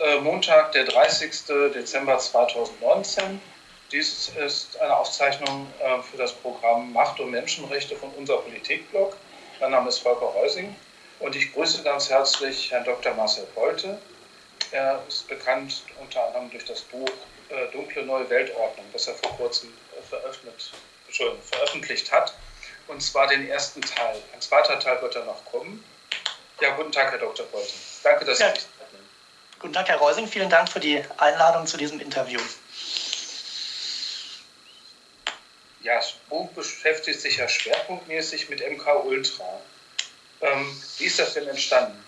äh, Montag, der 30. Dezember 2019. Dies ist eine Aufzeichnung äh, für das Programm Macht und Menschenrechte von unser Politikblog. Mein Name ist Volker Reusing und ich grüße ganz herzlich Herrn Dr. Marcel Bolte. Er ist bekannt unter anderem durch das Buch äh, Dunkle Neue Weltordnung, das er vor kurzem veröffentlicht hat. Und zwar den ersten Teil. Ein zweiter Teil wird dann noch kommen. Ja, guten Tag, Herr Dr. Bolte. Danke, dass ja. Sie Guten Tag, Herr Reusing. Vielen Dank für die Einladung zu diesem Interview. Ja, das Buch beschäftigt sich ja schwerpunktmäßig mit MK Ultra. Ähm, wie ist das denn entstanden?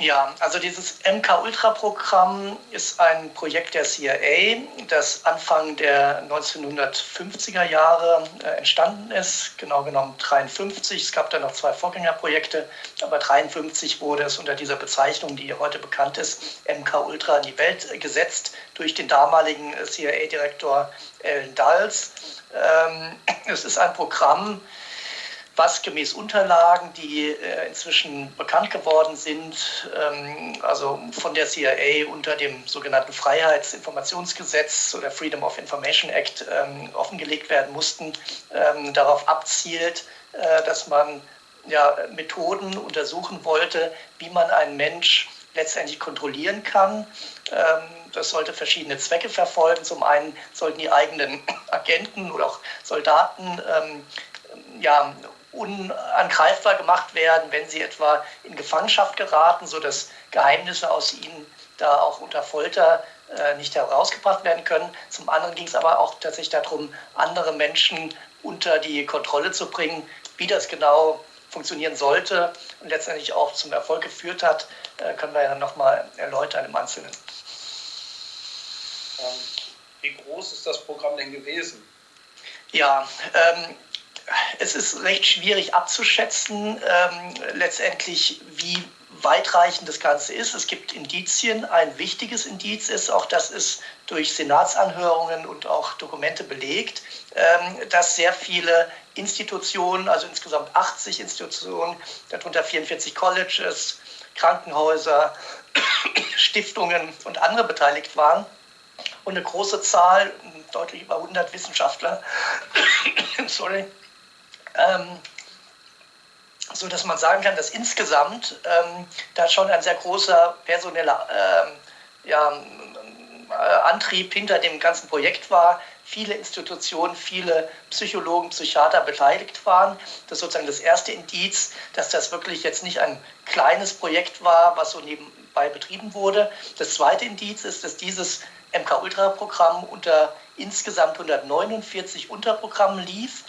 Ja, also dieses MK-Ultra-Programm ist ein Projekt der CIA, das Anfang der 1950er Jahre äh, entstanden ist, genau genommen 53. Es gab dann noch zwei Vorgängerprojekte, aber 53 wurde es unter dieser Bezeichnung, die heute bekannt ist, MK-Ultra in die Welt gesetzt durch den damaligen CIA-Direktor Alan Dulles. Ähm, es ist ein Programm, was gemäß Unterlagen, die äh, inzwischen bekannt geworden sind, ähm, also von der CIA unter dem sogenannten Freiheitsinformationsgesetz oder Freedom of Information Act ähm, offengelegt werden mussten, ähm, darauf abzielt, äh, dass man ja, Methoden untersuchen wollte, wie man einen Mensch letztendlich kontrollieren kann. Das sollte verschiedene Zwecke verfolgen. Zum einen sollten die eigenen Agenten oder auch Soldaten ja, unangreifbar gemacht werden, wenn sie etwa in Gefangenschaft geraten, sodass Geheimnisse aus ihnen da auch unter Folter äh, nicht herausgebracht werden können. Zum anderen ging es aber auch tatsächlich darum, andere Menschen unter die Kontrolle zu bringen, wie das genau funktionieren sollte und letztendlich auch zum Erfolg geführt hat, äh, können wir ja nochmal erläutern im Einzelnen. Ähm, wie groß ist das Programm denn gewesen? Ja, ähm, es ist recht schwierig abzuschätzen, ähm, letztendlich, wie weitreichend das Ganze ist. Es gibt Indizien. Ein wichtiges Indiz ist, auch das ist durch Senatsanhörungen und auch Dokumente belegt, ähm, dass sehr viele Institutionen, also insgesamt 80 Institutionen, darunter 44 Colleges, Krankenhäuser, Stiftungen und andere beteiligt waren. Und eine große Zahl, deutlich über 100 Wissenschaftler, sorry, ähm, so dass man sagen kann, dass insgesamt ähm, da schon ein sehr großer personeller ähm, ja, äh, Antrieb hinter dem ganzen Projekt war. Viele Institutionen, viele Psychologen, Psychiater beteiligt waren. Das ist sozusagen das erste Indiz, dass das wirklich jetzt nicht ein kleines Projekt war, was so nebenbei betrieben wurde. Das zweite Indiz ist, dass dieses MK-Ultra-Programm unter insgesamt 149 Unterprogrammen lief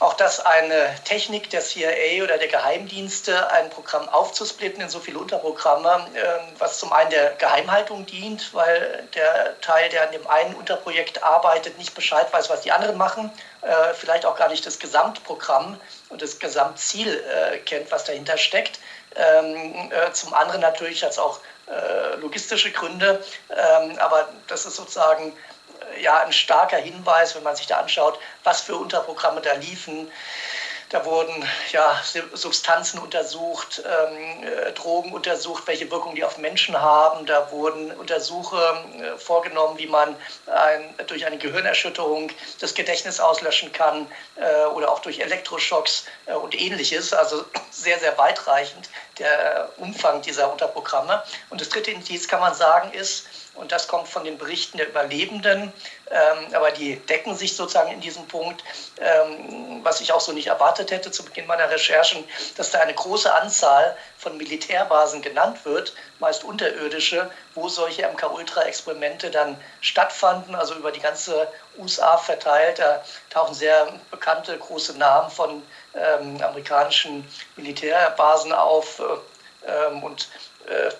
auch das eine Technik der CIA oder der Geheimdienste, ein Programm aufzusplitten in so viele Unterprogramme, ähm, was zum einen der Geheimhaltung dient, weil der Teil, der an dem einen Unterprojekt arbeitet, nicht Bescheid weiß, was die anderen machen, äh, vielleicht auch gar nicht das Gesamtprogramm und das Gesamtziel äh, kennt, was dahinter steckt. Ähm, äh, zum anderen natürlich es auch logistische Gründe, ähm, aber das ist sozusagen ja ein starker Hinweis, wenn man sich da anschaut, was für Unterprogramme da liefen. Da wurden ja, Substanzen untersucht, ähm, äh, Drogen untersucht, welche Wirkung die auf Menschen haben. Da wurden Untersuchungen äh, vorgenommen, wie man ein, durch eine Gehirnerschütterung das Gedächtnis auslöschen kann äh, oder auch durch Elektroschocks äh, und ähnliches. Also sehr, sehr weitreichend der Umfang dieser Unterprogramme. Und das dritte Indiz kann man sagen ist, und das kommt von den Berichten der Überlebenden, ähm, aber die decken sich sozusagen in diesem Punkt, ähm, was ich auch so nicht erwartet hätte zu Beginn meiner Recherchen, dass da eine große Anzahl von Militärbasen genannt wird, meist unterirdische, wo solche MK-Ultra-Experimente dann stattfanden, also über die ganze USA verteilt. Da tauchen sehr bekannte große Namen von ähm, amerikanischen Militärbasen auf äh, ähm, und äh,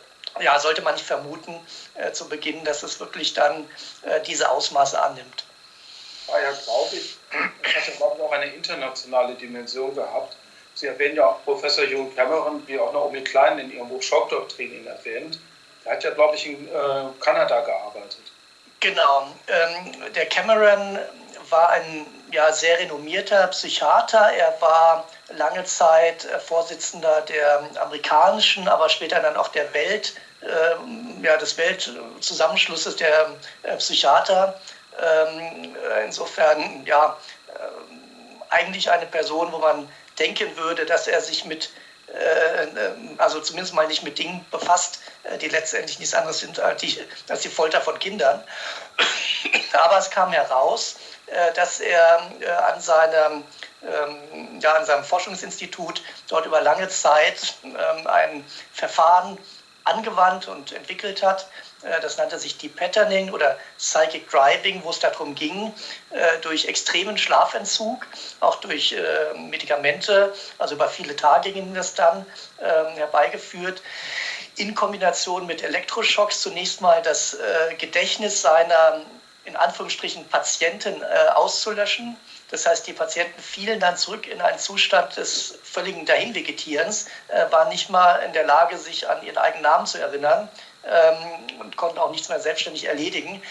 ja, sollte man nicht vermuten äh, zu Beginn, dass es wirklich dann äh, diese Ausmaße annimmt. War ja, glaube ich, es hat ja, glaube ich, auch eine internationale Dimension gehabt. Sie erwähnen ja auch Professor Hugh Cameron, wie auch Naomi Klein in ihrem Buch Schockdoktrin ihn erwähnt. Der hat ja, glaube ich, in äh, Kanada gearbeitet. Genau. Ähm, der Cameron war ein ja, sehr renommierter Psychiater. Er war lange Zeit äh, Vorsitzender der amerikanischen, aber später dann auch der Welt- ähm, ja, des Weltzusammenschlusses der äh, Psychiater. Ähm, insofern, ja, äh, eigentlich eine Person, wo man denken würde, dass er sich mit äh, also zumindest mal nicht mit Dingen befasst, äh, die letztendlich nichts anderes sind als die, als die Folter von Kindern. Aber es kam heraus, äh, dass er an seinem, ähm, ja, an seinem Forschungsinstitut dort über lange Zeit ähm, ein Verfahren angewandt und entwickelt hat, äh, das nannte sich Deep Patterning oder Psychic Driving, wo es darum ging, äh, durch extremen Schlafentzug, auch durch äh, Medikamente, also über viele Tage ging das dann ähm, herbeigeführt, in Kombination mit Elektroschocks zunächst mal das Gedächtnis seiner in Anführungsstrichen Patienten auszulöschen. Das heißt, die Patienten fielen dann zurück in einen Zustand des völligen Dahinvegetierens, waren nicht mal in der Lage, sich an ihren eigenen Namen zu erinnern ähm, und konnten auch nichts mehr selbstständig erledigen.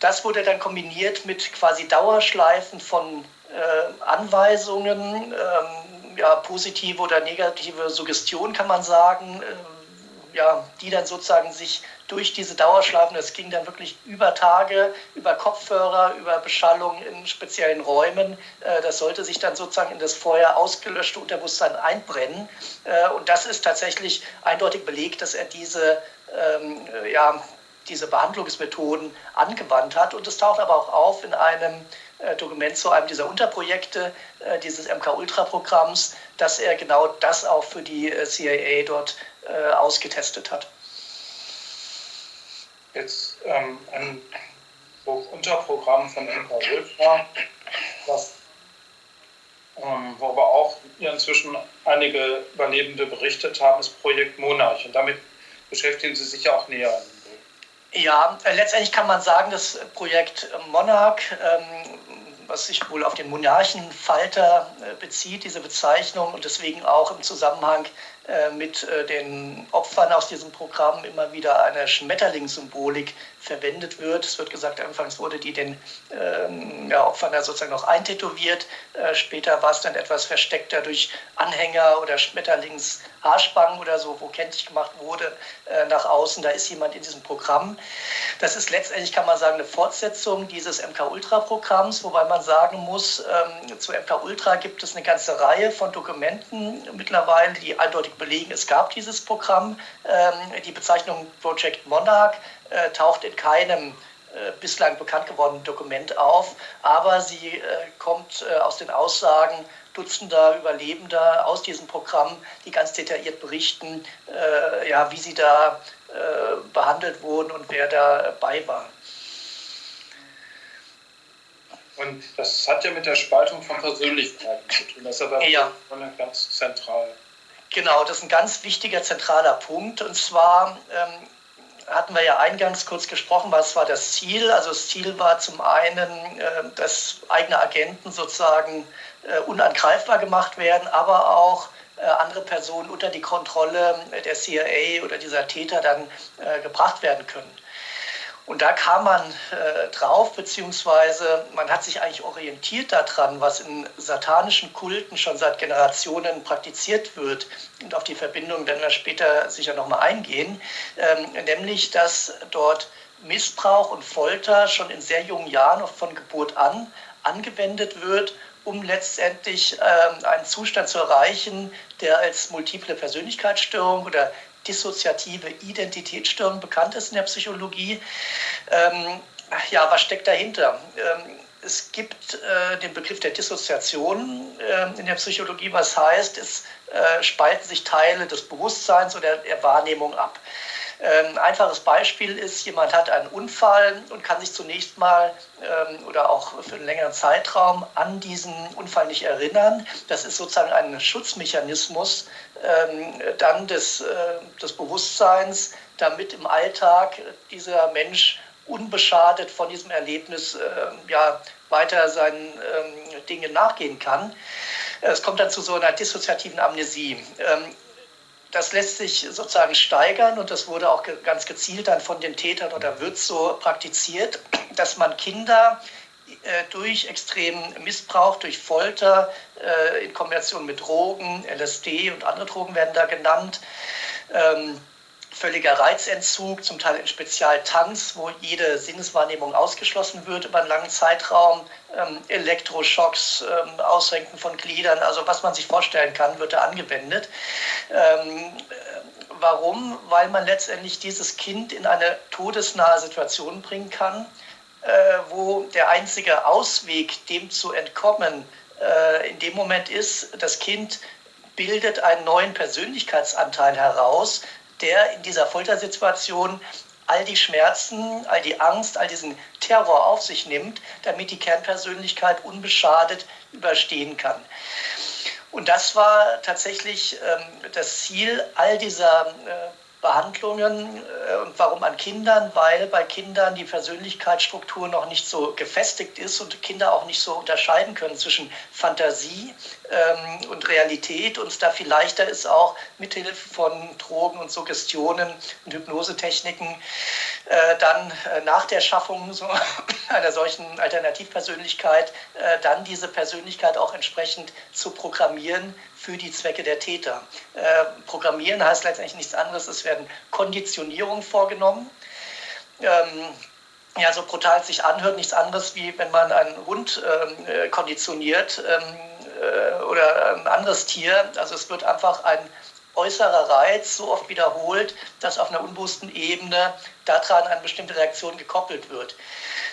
Das wurde dann kombiniert mit quasi Dauerschleifen von äh, Anweisungen, ähm, ja, positive oder negative Suggestion kann man sagen, äh, ja, die dann sozusagen sich durch diese Dauerschleifen, das ging dann wirklich über Tage, über Kopfhörer, über Beschallung in speziellen Räumen. Äh, das sollte sich dann sozusagen in das vorher ausgelöschte Unterbewusstsein einbrennen. Äh, und das ist tatsächlich eindeutig belegt, dass er diese ähm, ja, diese Behandlungsmethoden angewandt hat. Und es taucht aber auch auf in einem äh, Dokument zu einem dieser Unterprojekte äh, dieses MK-Ultra-Programms, dass er genau das auch für die äh, CIA dort äh, ausgetestet hat. Jetzt ähm, ein Unterprogramm von MK-Ultra, das ähm, worüber auch inzwischen einige Überlebende berichtet haben, ist Projekt Monarch. Und damit beschäftigen Sie sich ja auch näher. Ja, äh, letztendlich kann man sagen, das Projekt Monarch, ähm, was sich wohl auf den Monarchenfalter äh, bezieht, diese Bezeichnung und deswegen auch im Zusammenhang äh, mit den Opfern aus diesem Programm immer wieder eine Schmetterlingssymbolik verwendet wird. Es wird gesagt, anfangs wurde die den ähm, ja, Opfern da sozusagen noch eintätowiert. Äh, später war es dann etwas versteckter durch Anhänger oder Schmetterlingshaarspangen oder so, wo kenntlich gemacht wurde äh, nach außen, da ist jemand in diesem Programm. Das ist letztendlich, kann man sagen, eine Fortsetzung dieses MK-Ultra-Programms, wobei man sagen muss, ähm, zu MK-Ultra gibt es eine ganze Reihe von Dokumenten mittlerweile, die eindeutig belegen, es gab dieses Programm. Ähm, die Bezeichnung Project Monarch äh, taucht in keinem äh, bislang bekannt gewordenen Dokument auf, aber sie äh, kommt aus den Aussagen Dutzender Überlebender aus diesem Programm, die ganz detailliert berichten, ja, wie sie da behandelt wurden und wer dabei war. Und das hat ja mit der Spaltung von Persönlichkeiten zu tun. Das ist aber ja. ganz zentral. Genau, das ist ein ganz wichtiger, zentraler Punkt. Und zwar ähm, hatten wir ja eingangs kurz gesprochen, was war das Ziel? Also das Ziel war zum einen, äh, dass eigene Agenten sozusagen äh, unangreifbar gemacht werden, aber auch äh, andere Personen unter die Kontrolle der CIA oder dieser Täter dann gebracht werden können. Und da kam man äh, drauf, beziehungsweise man hat sich eigentlich orientiert daran, was in satanischen Kulten schon seit Generationen praktiziert wird. Und auf die Verbindung werden wir später sicher nochmal eingehen. Ähm, nämlich, dass dort Missbrauch und Folter schon in sehr jungen Jahren, von Geburt an, angewendet wird, um letztendlich ähm, einen Zustand zu erreichen, der als multiple Persönlichkeitsstörung oder dissoziative Identitätsstörung bekannt ist in der Psychologie. Ähm, ja, was steckt dahinter? Ähm, es gibt äh, den Begriff der Dissoziation äh, in der Psychologie, was heißt, es äh, spalten sich Teile des Bewusstseins oder der Wahrnehmung ab. Ein ähm, einfaches Beispiel ist, jemand hat einen Unfall und kann sich zunächst mal ähm, oder auch für einen längeren Zeitraum an diesen Unfall nicht erinnern. Das ist sozusagen ein Schutzmechanismus ähm, dann des, äh, des Bewusstseins, damit im Alltag dieser Mensch unbeschadet von diesem Erlebnis ja, weiter seinen Dingen nachgehen kann. Es kommt dann zu so einer dissoziativen Amnesie. Das lässt sich sozusagen steigern und das wurde auch ganz gezielt dann von den Tätern oder wird so praktiziert, dass man Kinder äh, durch extremen Missbrauch, durch Folter äh, in Kombination mit Drogen, LSD und andere Drogen werden da genannt, ähm, völliger Reizentzug, zum Teil in Spezialtanks, wo jede Sinneswahrnehmung ausgeschlossen wird über einen langen Zeitraum, ähm, Elektroschocks, ähm, Ausrenken von Gliedern, also was man sich vorstellen kann, wird da angewendet. Ähm, warum? Weil man letztendlich dieses Kind in eine todesnahe Situation bringen kann, äh, wo der einzige Ausweg, dem zu entkommen, äh, in dem Moment ist, das Kind bildet einen neuen Persönlichkeitsanteil heraus, der in dieser Foltersituation all die Schmerzen, all die Angst, all diesen Terror auf sich nimmt, damit die Kernpersönlichkeit unbeschadet überstehen kann. Und das war tatsächlich ähm, das Ziel all dieser äh, Behandlungen. Äh, und warum an Kindern? Weil bei Kindern die Persönlichkeitsstruktur noch nicht so gefestigt ist und Kinder auch nicht so unterscheiden können zwischen Fantasie ähm, und Realität und da viel leichter ist auch mithilfe von Drogen und Suggestionen und Hypnosetechniken dann äh, nach der Schaffung so einer solchen Alternativpersönlichkeit äh, dann diese Persönlichkeit auch entsprechend zu programmieren für die Zwecke der Täter. Äh, programmieren heißt letztendlich nichts anderes, es werden Konditionierungen vorgenommen. Ähm, ja, so brutal es sich anhört, nichts anderes wie wenn man einen Hund ähm, äh, konditioniert ähm, äh, oder ein anderes Tier. Also es wird einfach ein äußerer Reiz so oft wiederholt, dass auf einer unbewussten Ebene daran eine bestimmte Reaktion gekoppelt wird.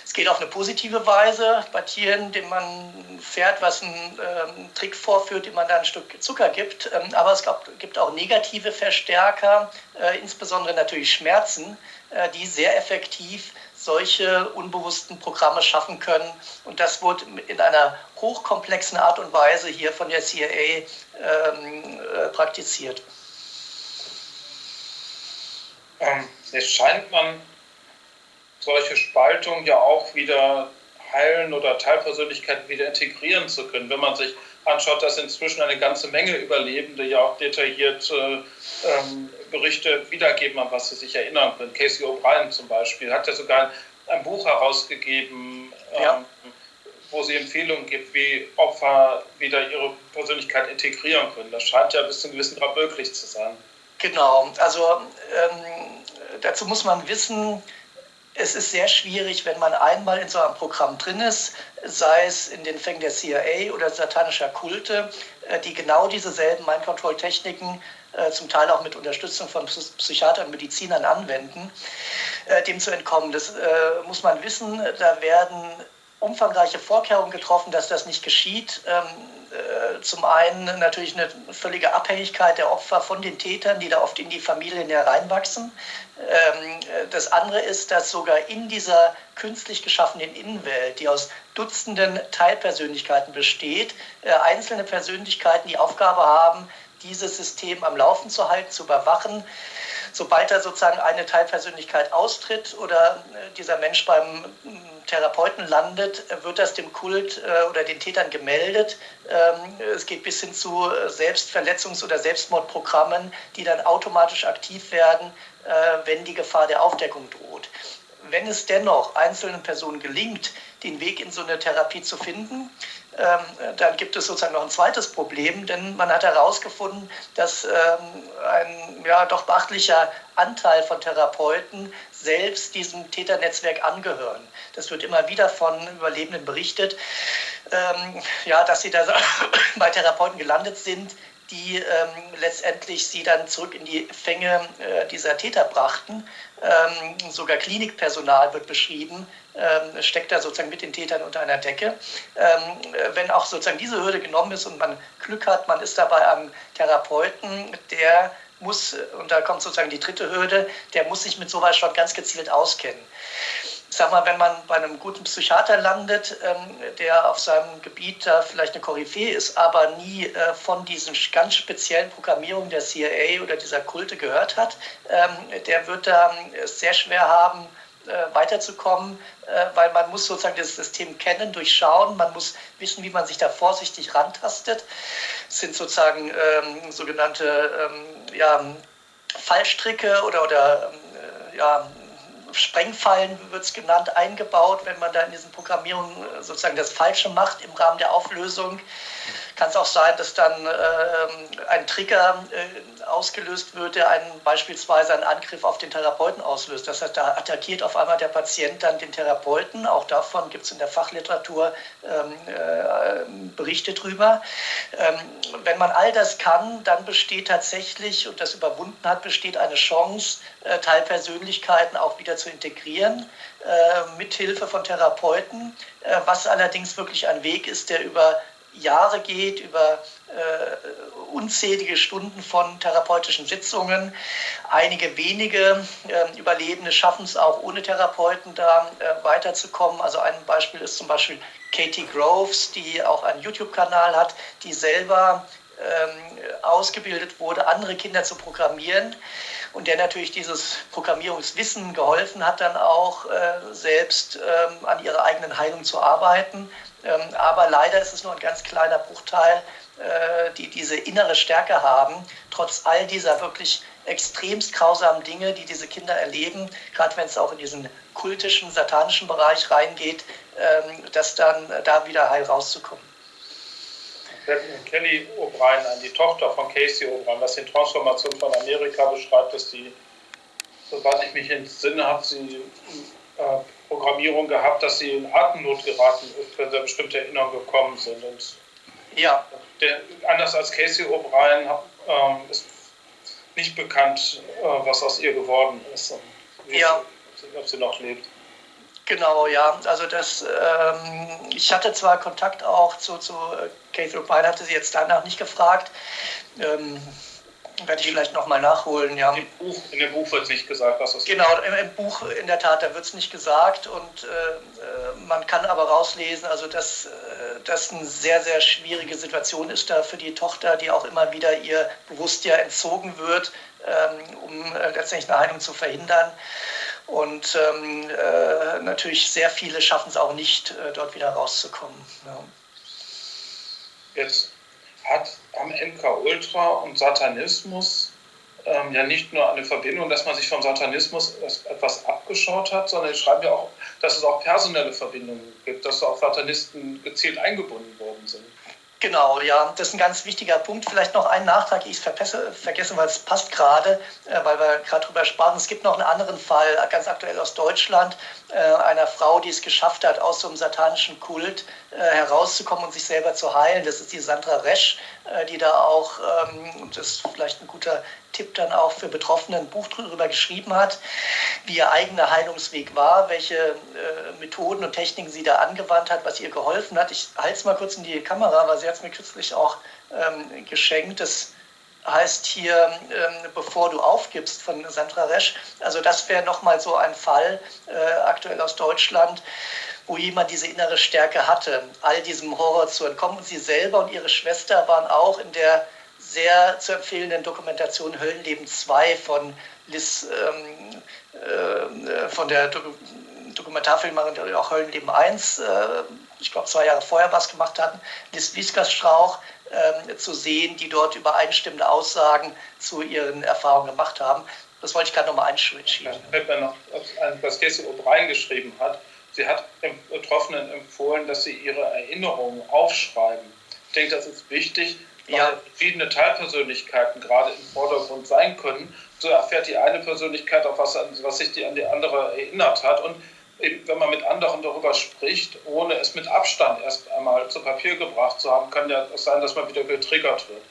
Es geht auf eine positive Weise bei Tieren, dem man Pferd, was einen ähm, Trick vorführt, dem man da ein Stück Zucker gibt. Ähm, aber es gab, gibt auch negative Verstärker, äh, insbesondere natürlich Schmerzen, äh, die sehr effektiv solche unbewussten Programme schaffen können. Und das wurde in einer hochkomplexen Art und Weise hier von der CIA ähm, äh, praktiziert. Ähm, jetzt scheint man solche Spaltungen ja auch wieder heilen oder Teilpersönlichkeiten wieder integrieren zu können. Wenn man sich anschaut, dass inzwischen eine ganze Menge Überlebende ja auch detailliert äh, ähm, Berichte wiedergeben, an was sie sich erinnern können. Casey O'Brien zum Beispiel hat ja sogar ein, Buch herausgegeben, ähm, ja. wo sie Empfehlungen gibt, wie Opfer wieder ihre Persönlichkeit integrieren können. Das scheint ja bis zu einem gewissen Grad möglich zu sein. Genau, also ähm, dazu muss man wissen, es ist sehr schwierig, wenn man einmal in so einem Programm drin ist, sei es in den Fängen der CIA oder satanischer Kulte, äh, die genau dieselben Mind-Control-Techniken äh, zum Teil auch mit Unterstützung von Psychiatern und Medizinern anwenden, äh, dem zu entkommen. Das muss man wissen. Da werden umfangreiche Vorkehrungen getroffen, dass das nicht geschieht. Äh, zum einen natürlich eine völlige Abhängigkeit der Opfer von den Tätern, die da oft in die Familien hereinwachsen. Ähm, das andere ist, dass sogar in dieser künstlich geschaffenen Innenwelt, die aus Dutzenden Teilpersönlichkeiten besteht, äh, einzelne Persönlichkeiten die Aufgabe haben, dieses System am Laufen zu halten, zu überwachen. Sobald da sozusagen eine Teilpersönlichkeit austritt oder äh, dieser Mensch beim Therapeuten landet, wird das dem Kult äh, oder den Tätern gemeldet. Ähm, es geht bis hin zu Selbstverletzungs- oder Selbstmordprogrammen, die dann automatisch aktiv werden, äh, wenn die Gefahr der Aufdeckung droht. Wenn es dennoch einzelnen Personen gelingt, den Weg in so eine Therapie zu finden, dann gibt es sozusagen noch ein zweites Problem, denn man hat herausgefunden, dass ähm, ein ja, doch beachtlicher Anteil von Therapeuten selbst diesem Täternetzwerk angehören. Das wird immer wieder von Überlebenden berichtet, ähm, ja, dass sie da bei Therapeuten gelandet sind, die ähm, letztendlich sie dann zurück in die Fänge äh, dieser Täter brachten. Ähm, sogar Klinikpersonal wird beschrieben, ähm, steckt da sozusagen mit den Tätern unter einer Decke. Ähm, wenn auch sozusagen diese Hürde genommen ist und man Glück hat, man ist dabei am Therapeuten, der muss, und da kommt sozusagen die dritte Hürde, der muss sich mit sowas schon ganz gezielt auskennen ich sag mal, wenn man bei einem guten Psychiater landet, ähm, der auf seinem Gebiet da vielleicht eine Koryphäe ist, aber nie äh, von diesen ganz speziellen Programmierungen der CIA oder dieser Kulte gehört hat, ähm, der wird da es sehr schwer haben, äh, weiterzukommen, äh, weil man muss sozusagen das System kennen, durchschauen, man muss wissen, wie man sich da vorsichtig rantastet. Es sind sozusagen ähm, sogenannte ähm, ja, Fallstricke oder, oder ähm, ja, Sprengfallen wird es genannt, eingebaut, wenn man da in diesen Programmierungen äh, sozusagen das Falsche macht im Rahmen der Auflösung. Kann es auch sein, dass dann äh, ein Trigger äh, ausgelöst wird, der einen, beispielsweise einen Angriff auf den Therapeuten auslöst. Das heißt, da attackiert auf einmal der Patient dann den Therapeuten. Auch davon gibt es in der Fachliteratur ähm, äh, Berichte drüber. Ähm, wenn man all das kann, dann besteht tatsächlich, und das überwunden hat, besteht eine Chance, äh, Teilpersönlichkeiten auch wieder zu integrieren, äh, mithilfe von Therapeuten, äh, was allerdings wirklich ein Weg ist, der über Jahre geht, über äh, unzählige Stunden von therapeutischen Sitzungen. Einige wenige äh, Überlebende schaffen es auch ohne Therapeuten da äh, weiterzukommen. Also ein Beispiel ist zum Beispiel Katie Groves, die auch einen YouTube-Kanal hat, die selber ähm, ausgebildet wurde, andere Kinder zu programmieren und der natürlich dieses Programmierungswissen geholfen hat, dann auch äh, selbst ähm, an ihrer eigenen Heilung zu arbeiten. Ähm, aber leider ist es nur ein ganz kleiner Bruchteil, äh, die diese innere Stärke haben, trotz all dieser wirklich extremst grausamen Dinge, die diese Kinder erleben, gerade wenn es auch in diesen kultischen, satanischen Bereich reingeht, ähm, dass dann da wieder heil rauszukommen. Kelly O'Brien an, die Tochter von Casey O'Brien, was die Transformation von Amerika beschreibt, dass die, soweit ich mich entsinne, hat sie äh, Programmierung gehabt, dass sie in Atemnot geraten ist, wenn sie bestimmte Erinnerungen gekommen sind. Und ja. Der, anders als Casey O'Brien ähm, ist nicht bekannt, äh, was aus ihr geworden ist und ja. ob sie noch lebt. Genau, ja. Also das, ähm, ich hatte zwar Kontakt auch zu, zu äh, Kate O'Brien, hatte sie jetzt danach nicht gefragt. Ähm, werde ich vielleicht nochmal nachholen, ja. Im Buch, in dem Buch wird es nicht gesagt, was das Genau, im, im, Buch in der Tat, da wird es nicht gesagt und äh, äh, man kann aber rauslesen, also dass äh, das eine sehr, sehr schwierige Situation ist da für die Tochter, die auch immer wieder ihr Bewusstsein entzogen wird, ähm, um äh, letztendlich eine Heilung zu verhindern. Und ähm, äh, natürlich sehr viele schaffen es auch nicht, äh, dort wieder rauszukommen. Ja. Jetzt hat am MK Ultra und Satanismus ähm, ja nicht nur eine Verbindung, dass man sich vom Satanismus etwas abgeschaut hat, sondern ich schreibe ja auch, dass es auch personelle Verbindungen gibt, dass auch Satanisten gezielt eingebunden worden sind. Genau, ja, das ist ein ganz wichtiger Punkt. Vielleicht noch einen Nachtrag, ich vergesse, weil es passt gerade, äh, weil wir gerade drüber sprachen. Es gibt noch einen anderen Fall, ganz aktuell aus Deutschland, äh, einer Frau, die es geschafft hat, aus so einem satanischen Kult äh, herauszukommen und sich selber zu heilen. Das ist die Sandra Resch, äh, die da auch, ähm, das ist vielleicht ein guter Tipp dann auch für Betroffene, ein Buch darüber geschrieben hat, wie ihr eigener Heilungsweg war, welche äh, Methoden und Techniken sie da angewandt hat, was ihr geholfen hat. Ich halte es mal kurz in die Kamera, weil sie hat es mir kürzlich auch ähm, geschenkt. Das heißt hier, ähm, bevor du aufgibst von Sandra Resch. Also das wäre nochmal so ein Fall äh, aktuell aus Deutschland, wo jemand diese innere Stärke hatte, all diesem Horror zu entkommen. Und sie selber und ihre Schwester waren auch in der sehr zu empfehlenden Dokumentation Höllenleben 2 von Liz, ähm, äh, von der Do Dokumentarfilmerin, die auch Höllenleben 1, äh, ich glaube zwei Jahre vorher was gemacht hatten, Liz Wieskers-Strauch äh, zu sehen, die dort übereinstimmende Aussagen zu ihren Erfahrungen gemacht haben. Das wollte ich gerade nochmal einschieben. Fällt mir noch, was Casey O'Brien geschrieben hat. Sie hat Betroffenen empfohlen, dass sie ihre Erinnerungen aufschreiben. Ich denke, das ist wichtig, ja. verschiedene Teilpersönlichkeiten gerade im Vordergrund sein können, so erfährt die eine Persönlichkeit auch was, was sich die an die andere erinnert hat. Und eben, wenn man mit anderen darüber spricht, ohne es mit Abstand erst einmal zu Papier gebracht zu haben, kann ja sein, dass man wieder getriggert wird.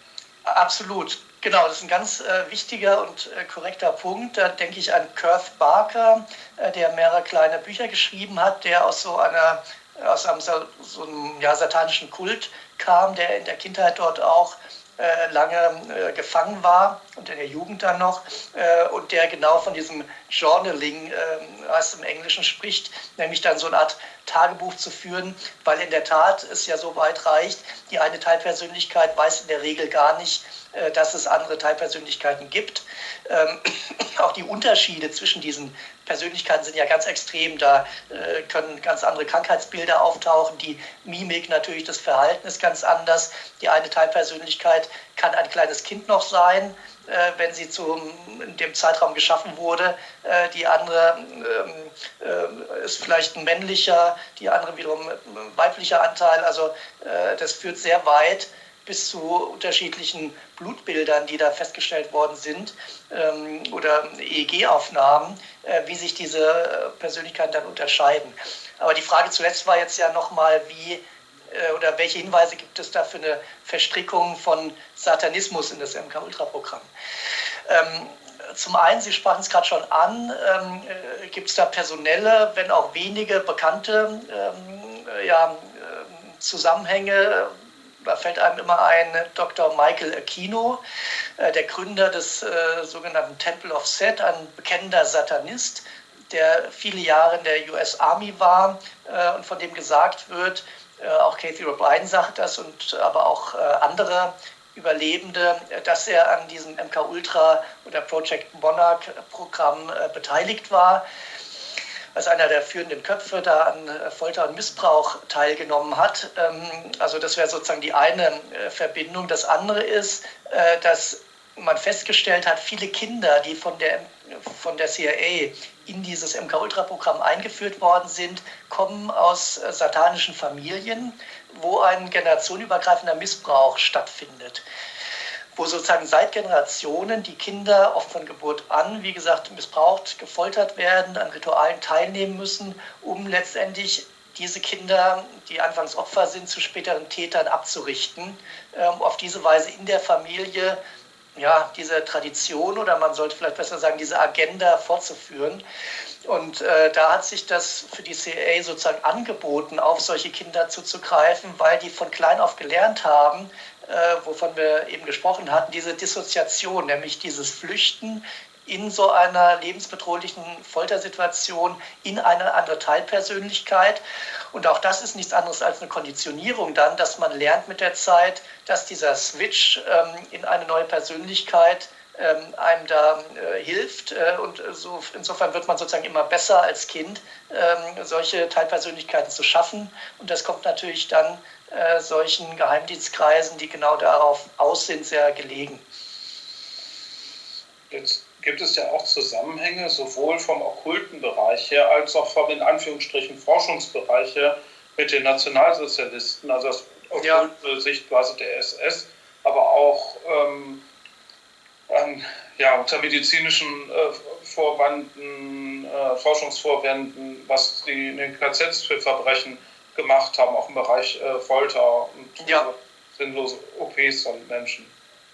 Absolut. Genau, das ist ein ganz äh, wichtiger und äh, korrekter Punkt. Da denke ich an Kurt Barker, äh, der mehrere kleine Bücher geschrieben hat, der aus so einer aus einem so, einem ja, satanischen Kult kam, der in der Kindheit dort auch äh, lange äh, gefangen war und in der Jugend dann noch äh, und der genau von diesem Journaling, äh, heißt im Englischen, spricht, nämlich dann so eine Art Tagebuch zu führen, weil in der Tat es ja so weit reicht, die eine Teilpersönlichkeit weiß in der Regel gar nicht, äh, dass es andere Teilpersönlichkeiten gibt. Ähm, auch die Unterschiede zwischen diesen Persönlichkeiten sind ja ganz extrem. Da äh, können ganz andere Krankheitsbilder auftauchen. Die Mimik natürlich, das Verhalten ist ganz anders. Die eine Teilpersönlichkeit kann ein kleines Kind noch sein, äh, wenn sie zu in dem Zeitraum geschaffen wurde. Äh, die andere ähm, äh, ist vielleicht ein männlicher, die andere wiederum ein weiblicher Anteil. Also äh, das führt sehr weit bis zu unterschiedlichen Blutbildern, die da festgestellt worden sind ähm, oder EEG-Aufnahmen, äh, wie sich diese Persönlichkeiten dann unterscheiden. Aber die Frage zuletzt war jetzt ja nochmal, wie äh, oder welche Hinweise gibt es da für eine Verstrickung von Satanismus in das MK-Ultra-Programm? Ähm, zum einen, Sie sprachen es gerade schon an, ähm, äh, gibt es da personelle, wenn auch wenige bekannte ähm, ja, äh, Zusammenhänge. Da fällt einem immer ein Dr. Michael Aquino, äh, der Gründer des äh, sogenannten Temple of Set, ein bekennender Satanist, der viele Jahre in der US Army war äh, und von dem gesagt wird, auch Kathy O'Brien sagt das und aber auch andere Überlebende, dass er an diesem MK Ultra oder Project Monarch Programm beteiligt war, als einer der führenden Köpfe da an äh, Folter und Missbrauch teilgenommen hat. Ähm, also das wäre sozusagen die eine äh, Verbindung. Das andere ist, dass man festgestellt hat, viele Kinder, die von der, von der CIA in dieses MK-Ultra-Programm eingeführt worden sind, kommen aus satanischen Familien wo ein generationenübergreifender Missbrauch stattfindet wo sozusagen seit Generationen die Kinder oft von Geburt an, wie gesagt, missbraucht, gefoltert werden, an Ritualen teilnehmen müssen, um letztendlich diese Kinder, die anfangs Opfer sind, zu späteren Tätern abzurichten, um auf diese Weise in der Familie ja, diese Tradition oder man sollte vielleicht besser sagen, diese Agenda fortzuführen. Und äh, da hat sich das für die CIA sozusagen angeboten, auf solche Kinder zuzugreifen, weil die von klein auf gelernt haben, wovon wir eben gesprochen hatten, diese Dissoziation, nämlich dieses Flüchten in so einer lebensbedrohlichen Foltersituation in eine andere Teilpersönlichkeit. Und auch das ist nichts anderes als eine Konditionierung dann, dass man lernt mit der Zeit, dass dieser Switch ähm, in eine neue Persönlichkeit ähm, einem da äh, hilft. Äh, und so, insofern wird man sozusagen immer besser als Kind, ähm, solche Teilpersönlichkeiten zu schaffen. Und das kommt natürlich dann äh, solchen Geheimdienstkreisen, die genau darauf aus sind, sehr gelegen. Jetzt gibt es ja auch Zusammenhänge, sowohl vom okkulten Bereich her als auch vom in Anführungsstrichen Forschungsbereich her mit den Nationalsozialisten, also das okkulte ja. Sichtweise der SS, aber auch ähm, an, ja, unter medizinischen äh, Vorwanden, äh, Forschungsvorwänden, was die in den KZs für Verbrechen gemacht haben, auch im Bereich äh, Folter und ja. sinnlose OPs von Menschen.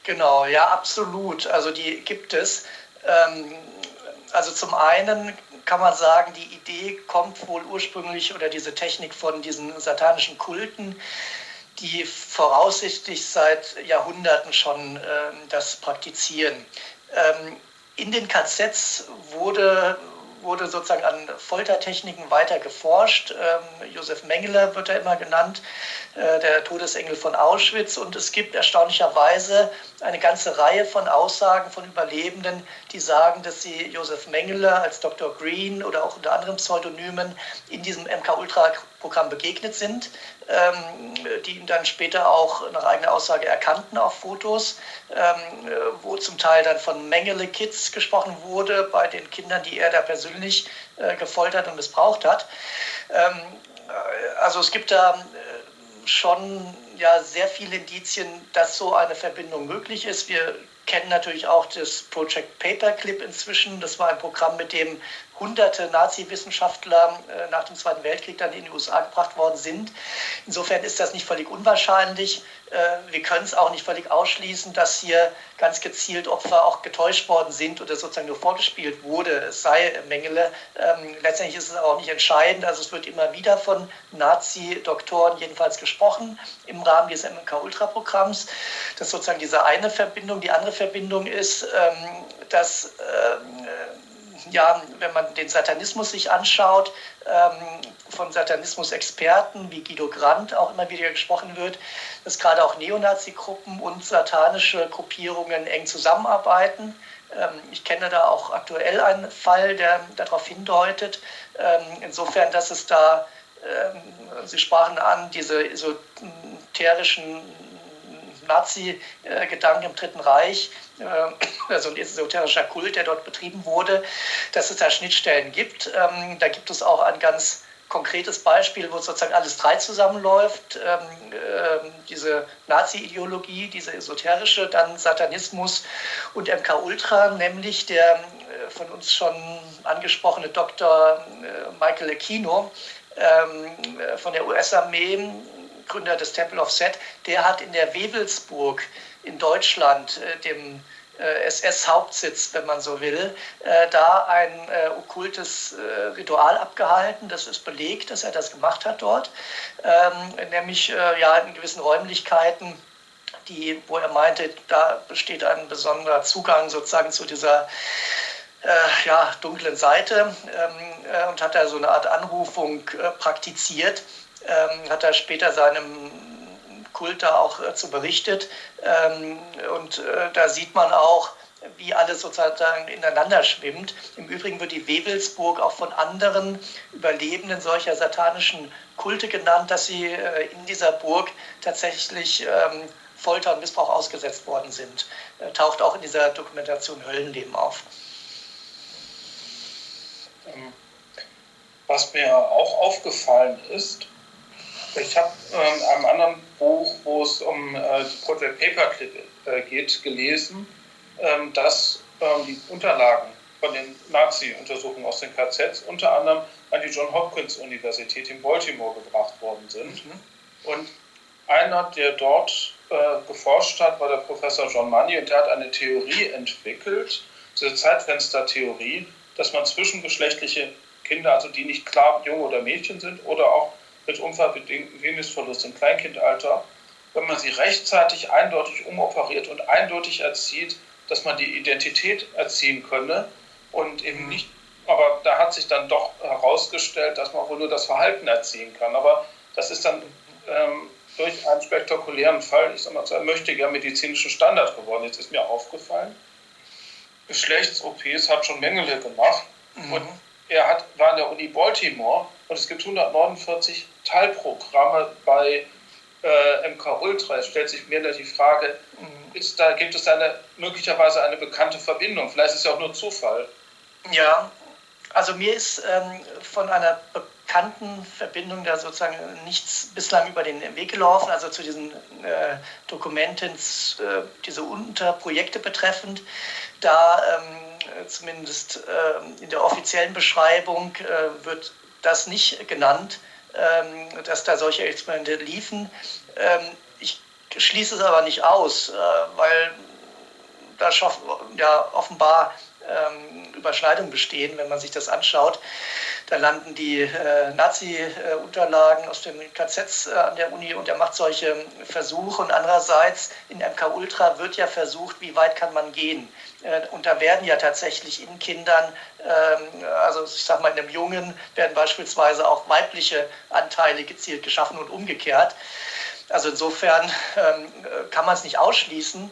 Genau, ja, absolut. Also die gibt es. Ähm, also zum einen kann man sagen, die Idee kommt wohl ursprünglich oder diese Technik von diesen satanischen Kulten, die voraussichtlich seit Jahrhunderten schon äh, das praktizieren. Ähm, in den KZs wurde wurde sozusagen an Foltertechniken weiter geforscht. Ähm, Josef Mengele wird er immer genannt, äh, der Todesengel von Auschwitz. Und es gibt erstaunlicherweise eine ganze Reihe von Aussagen von Überlebenden, die sagen, dass sie Josef Mengele als Dr. Green oder auch unter anderen Pseudonymen in diesem MK-Ultra-Programm begegnet sind, ähm, die ihn dann später auch nach eigener Aussage erkannten auf Fotos, ähm, wo zum Teil dann von Mengele Kids gesprochen wurde, bei den Kindern, die er da persönlich äh, gefoltert und missbraucht hat. Ähm, äh, also es gibt da äh, schon ja sehr viele Indizien, dass so eine Verbindung möglich ist. Wir kennen natürlich auch das Project Paperclip inzwischen. Das war ein Programm, mit dem hunderte Nazi-Wissenschaftler äh, nach dem Zweiten Weltkrieg dann in die USA gebracht worden sind. Insofern ist das nicht völlig unwahrscheinlich. Äh, wir können es auch nicht völlig ausschließen, dass hier ganz gezielt Opfer auch getäuscht worden sind oder sozusagen nur vorgespielt wurde. Es sei Mengele. Ähm, letztendlich ist es auch nicht entscheidend. Also es wird immer wieder von Nazi-Doktoren jedenfalls gesprochen im Rahmen dieses MK-Ultra-Programms. Das ist sozusagen diese eine Verbindung. Die andere Verbindung ist, ähm, dass ähm, ja, wenn man den Satanismus sich anschaut, ähm, von Satanismus-Experten wie Guido Brandt auch immer wieder gesprochen wird, dass gerade auch Neonazi-Gruppen und satanische Gruppierungen eng zusammenarbeiten. Ähm, ich kenne da auch aktuell einen Fall, der darauf hindeutet. Ähm, insofern, dass es da, Sie sprachen an, diese esoterischen Nazi-Gedanken im Dritten Reich, äh, also ein esoterischer Kult, der dort betrieben wurde, dass es da Schnittstellen gibt. Ähm, da gibt es auch ein ganz konkretes Beispiel, wo sozusagen alles drei zusammenläuft. Ähm, äh, diese Nazi-Ideologie, diese esoterische, dann Satanismus und MK Ultra, nämlich der äh, von uns schon angesprochene Dr. Äh, Michael Aquino ähm, von der US-Armee, Gründer des Temple of Set, der hat in der Wewelsburg in Deutschland, äh, dem äh, SS-Hauptsitz, wenn man so will, äh, da ein okkultes Ritual abgehalten. Das ist belegt, dass er das gemacht hat dort, ähm, nämlich ja in gewissen Räumlichkeiten. Die, wo er meinte, da besteht ein besonderer Zugang sozusagen zu dieser äh, ja, dunklen Seite ähm, äh, und hat da so eine Art Anrufung äh, praktiziert. Ähm, hat er später seinem Kult da auch äh, zu berichtet. Ähm, und äh, da sieht man auch, wie alles sozusagen ineinander schwimmt. Im Übrigen wird die Wewelsburg auch von anderen Überlebenden solcher satanischen Kulte genannt, dass sie äh, in dieser Burg tatsächlich ähm, Folter und Missbrauch ausgesetzt worden sind. Äh, taucht auch in dieser Dokumentation Höllenleben auf. Ähm, was mir auch aufgefallen ist, ich habe äh, in einem anderen Buch, wo es um äh, Project Paperclip äh, geht, gelesen, ähm, dass ähm, die Unterlagen von den Nazi-Untersuchungen aus den KZs unter anderem an die John Hopkins Universität in Baltimore gebracht worden sind. Mhm. Und einer, der dort äh, geforscht hat, war der Professor John Money und der hat eine Theorie entwickelt, diese Zeitfenstertheorie, dass man zwischengeschlechtliche Kinder, also die nicht klar Junge oder Mädchen sind oder auch mit unfallbedingtem Venusverlust im Kleinkindalter, wenn man sie rechtzeitig eindeutig umoperiert und eindeutig erzieht, dass man die Identität erziehen könne und eben mhm. nicht, aber da hat sich dann doch herausgestellt, dass man wohl nur das Verhalten erziehen kann. Aber das ist dann ähm, durch einen spektakulären Fall, ich sag mal, zu einem mächtiger medizinischen Standard geworden. Jetzt ist mir aufgefallen, Geschlechts-OPs hat schon Mängel gemacht mhm. und er hat, war an der Uni Baltimore und es gibt 149 Teilprogramme bei äh, MK Ultra. Es stellt sich mir da die Frage, ist da, gibt es da eine, möglicherweise eine bekannte Verbindung? Vielleicht ist es ja auch nur Zufall. Ja, also mir ist ähm, von einer bekannten Verbindung da sozusagen nichts bislang über den Weg gelaufen, also zu diesen äh, Dokumenten, äh, diese Unterprojekte betreffend. Da ähm, zumindest äh, in der offiziellen Beschreibung äh, wird das nicht genannt, dass da solche Experimente liefen. Ähm, ich schließe es aber nicht aus, äh, weil da ja offenbar ähm, Überschneidungen bestehen, wenn man sich das anschaut. Da landen die äh, Nazi-Unterlagen aus den KZs äh, an der Uni und er macht solche Versuche. Und andererseits in MK Ultra wird ja versucht, wie weit kann man gehen. Äh, und da werden ja tatsächlich in Kindern, ähm, also ich sag mal in einem Jungen, werden beispielsweise auch weibliche Anteile gezielt geschaffen und umgekehrt. Also insofern ähm, kann man es nicht ausschließen,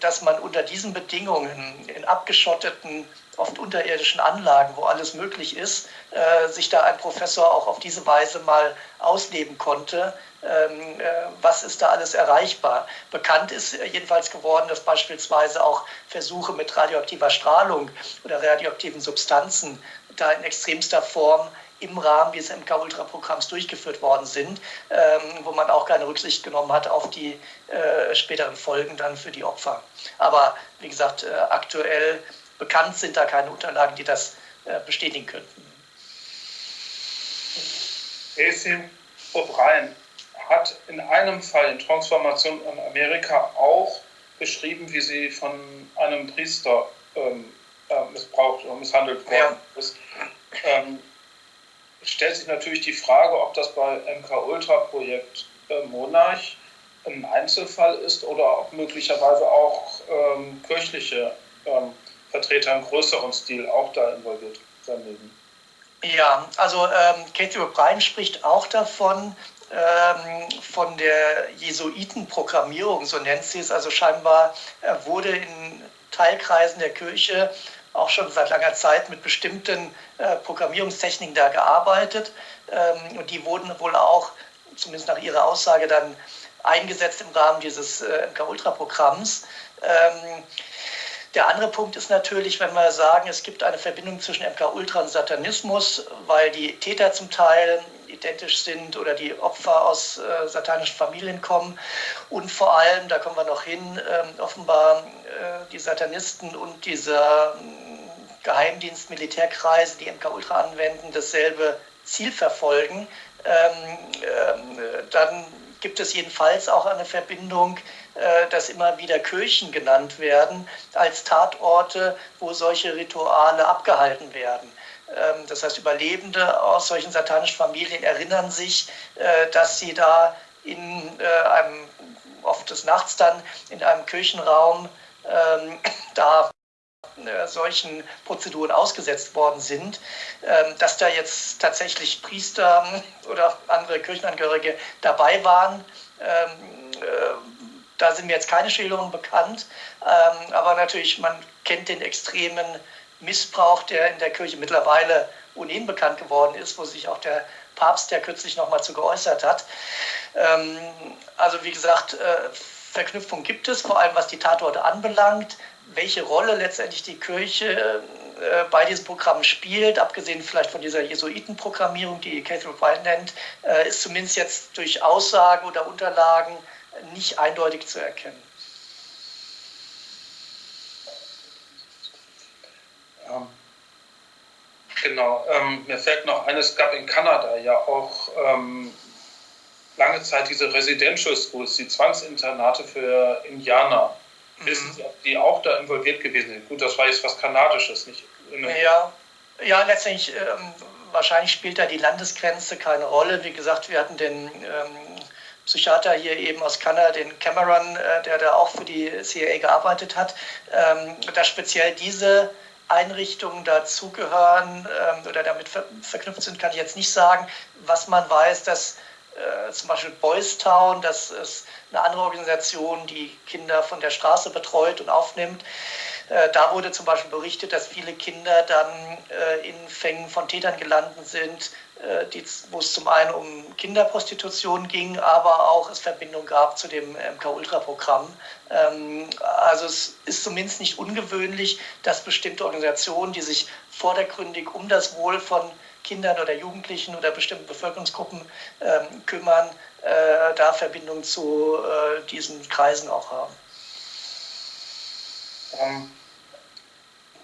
dass man unter diesen Bedingungen in abgeschotteten, oft unterirdischen Anlagen, wo alles möglich ist, äh, sich da ein Professor auch auf diese Weise mal ausleben konnte. Ähm, äh, was ist da alles erreichbar? Bekannt ist jedenfalls geworden, dass beispielsweise auch Versuche mit radioaktiver Strahlung oder radioaktiven Substanzen da in extremster Form im Rahmen dieses MK-Ultra-Programms durchgeführt worden sind, ähm, wo man auch keine Rücksicht genommen hat auf die äh, späteren Folgen dann für die Opfer. Aber wie gesagt, äh, aktuell bekannt sind da keine Unterlagen, die das äh, bestätigen könnten. Casey O'Brien hat in einem Fall in Transformation in Amerika auch beschrieben, wie sie von einem Priester ähm, äh, missbraucht oder misshandelt worden ja. ist. Ähm, stellt sich natürlich die Frage, ob das bei MK-Ultra-Projekt äh, Monarch ein Einzelfall ist oder ob möglicherweise auch ähm, kirchliche ähm, Vertreter im größeren Stil auch da involviert sein mögen. Ja, also ähm, Katie O'Brien spricht auch davon, ähm, von der Jesuitenprogrammierung, so nennt sie es. Also scheinbar äh, wurde in Teilkreisen der Kirche auch schon seit langer Zeit mit bestimmten äh, Programmierungstechniken da gearbeitet. Ähm, und die wurden wohl auch, zumindest nach ihrer Aussage, dann eingesetzt im Rahmen dieses äh, MK-Ultra-Programms. Ähm, Der andere Punkt ist natürlich, wenn wir sagen, es gibt eine Verbindung zwischen MK-Ultra und Satanismus, weil die Täter zum Teil identisch sind oder die Opfer aus äh, satanischen Familien kommen. Und vor allem, da kommen wir noch hin, äh, offenbar die Satanisten und dieser äh, Geheimdienst, Militärkreise, die MK-Ultra anwenden, dasselbe Ziel verfolgen. Ähm, ähm, dann gibt es jedenfalls auch eine Verbindung, äh, dass immer wieder Kirchen genannt werden als Tatorte, wo solche Rituale abgehalten werden. Ähm, das heißt, Überlebende aus solchen satanischen Familien erinnern sich, äh, dass sie da in äh, einem, oft des Nachts dann, in einem Kirchenraum ähm, da äh, solchen Prozeduren ausgesetzt worden sind, ähm, dass da jetzt tatsächlich Priester oder andere Kirchenangehörige dabei waren. Da sind mir jetzt keine Schilderungen bekannt, aber natürlich, man kennt den extremen Missbrauch, der in der Kirche mittlerweile ohnehin bekannt geworden ist, wo sich auch der Papst ja kürzlich nochmal zu geäußert hat. Ähm, also wie gesagt, äh, Verknüpfung gibt es, vor allem was die Tatorte anbelangt. Welche Rolle letztendlich die Kirche äh, bei diesem Programm spielt, abgesehen vielleicht von dieser Jesuitenprogrammierung, die Catherine White nennt, äh, ist zumindest jetzt durch Aussagen oder Unterlagen nicht eindeutig zu erkennen. Genau, ähm, mir fällt noch ein, es gab in Kanada ja auch ähm, lange Zeit diese Residential Schools, die Zwangsinternate für Indianer. Mhm. Wissen Sie, ob die auch da involviert gewesen sind? Gut, das war jetzt was Kanadisches, nicht? Ja, ja, letztendlich, ähm, wahrscheinlich spielt da die Landesgrenze keine Rolle. Wie gesagt, wir hatten den ähm, Psychiater hier eben aus Kanada, den Cameron, äh, der da auch für die CIA gearbeitet hat, ähm, da speziell diese Einrichtungen dazugehören ähm, oder damit ver verknüpft sind, kann ich jetzt nicht sagen. Was man weiß, dass äh, zum Beispiel Boys Town, das ist eine andere Organisation, die Kinder von der Straße betreut und aufnimmt. Äh, da wurde zum Beispiel berichtet, dass viele Kinder dann äh, in Fängen von Tätern gelandet sind, äh, wo es zum einen um Kinderprostitution ging, aber auch es Verbindung gab zu dem MK-Ultra-Programm. Ähm, also es ist zumindest nicht ungewöhnlich, dass bestimmte Organisationen, die sich vordergründig um das Wohl von Kindern oder Jugendlichen oder bestimmten Bevölkerungsgruppen ähm, kümmern, da Verbindung zu diesen Kreisen auch haben. Ähm,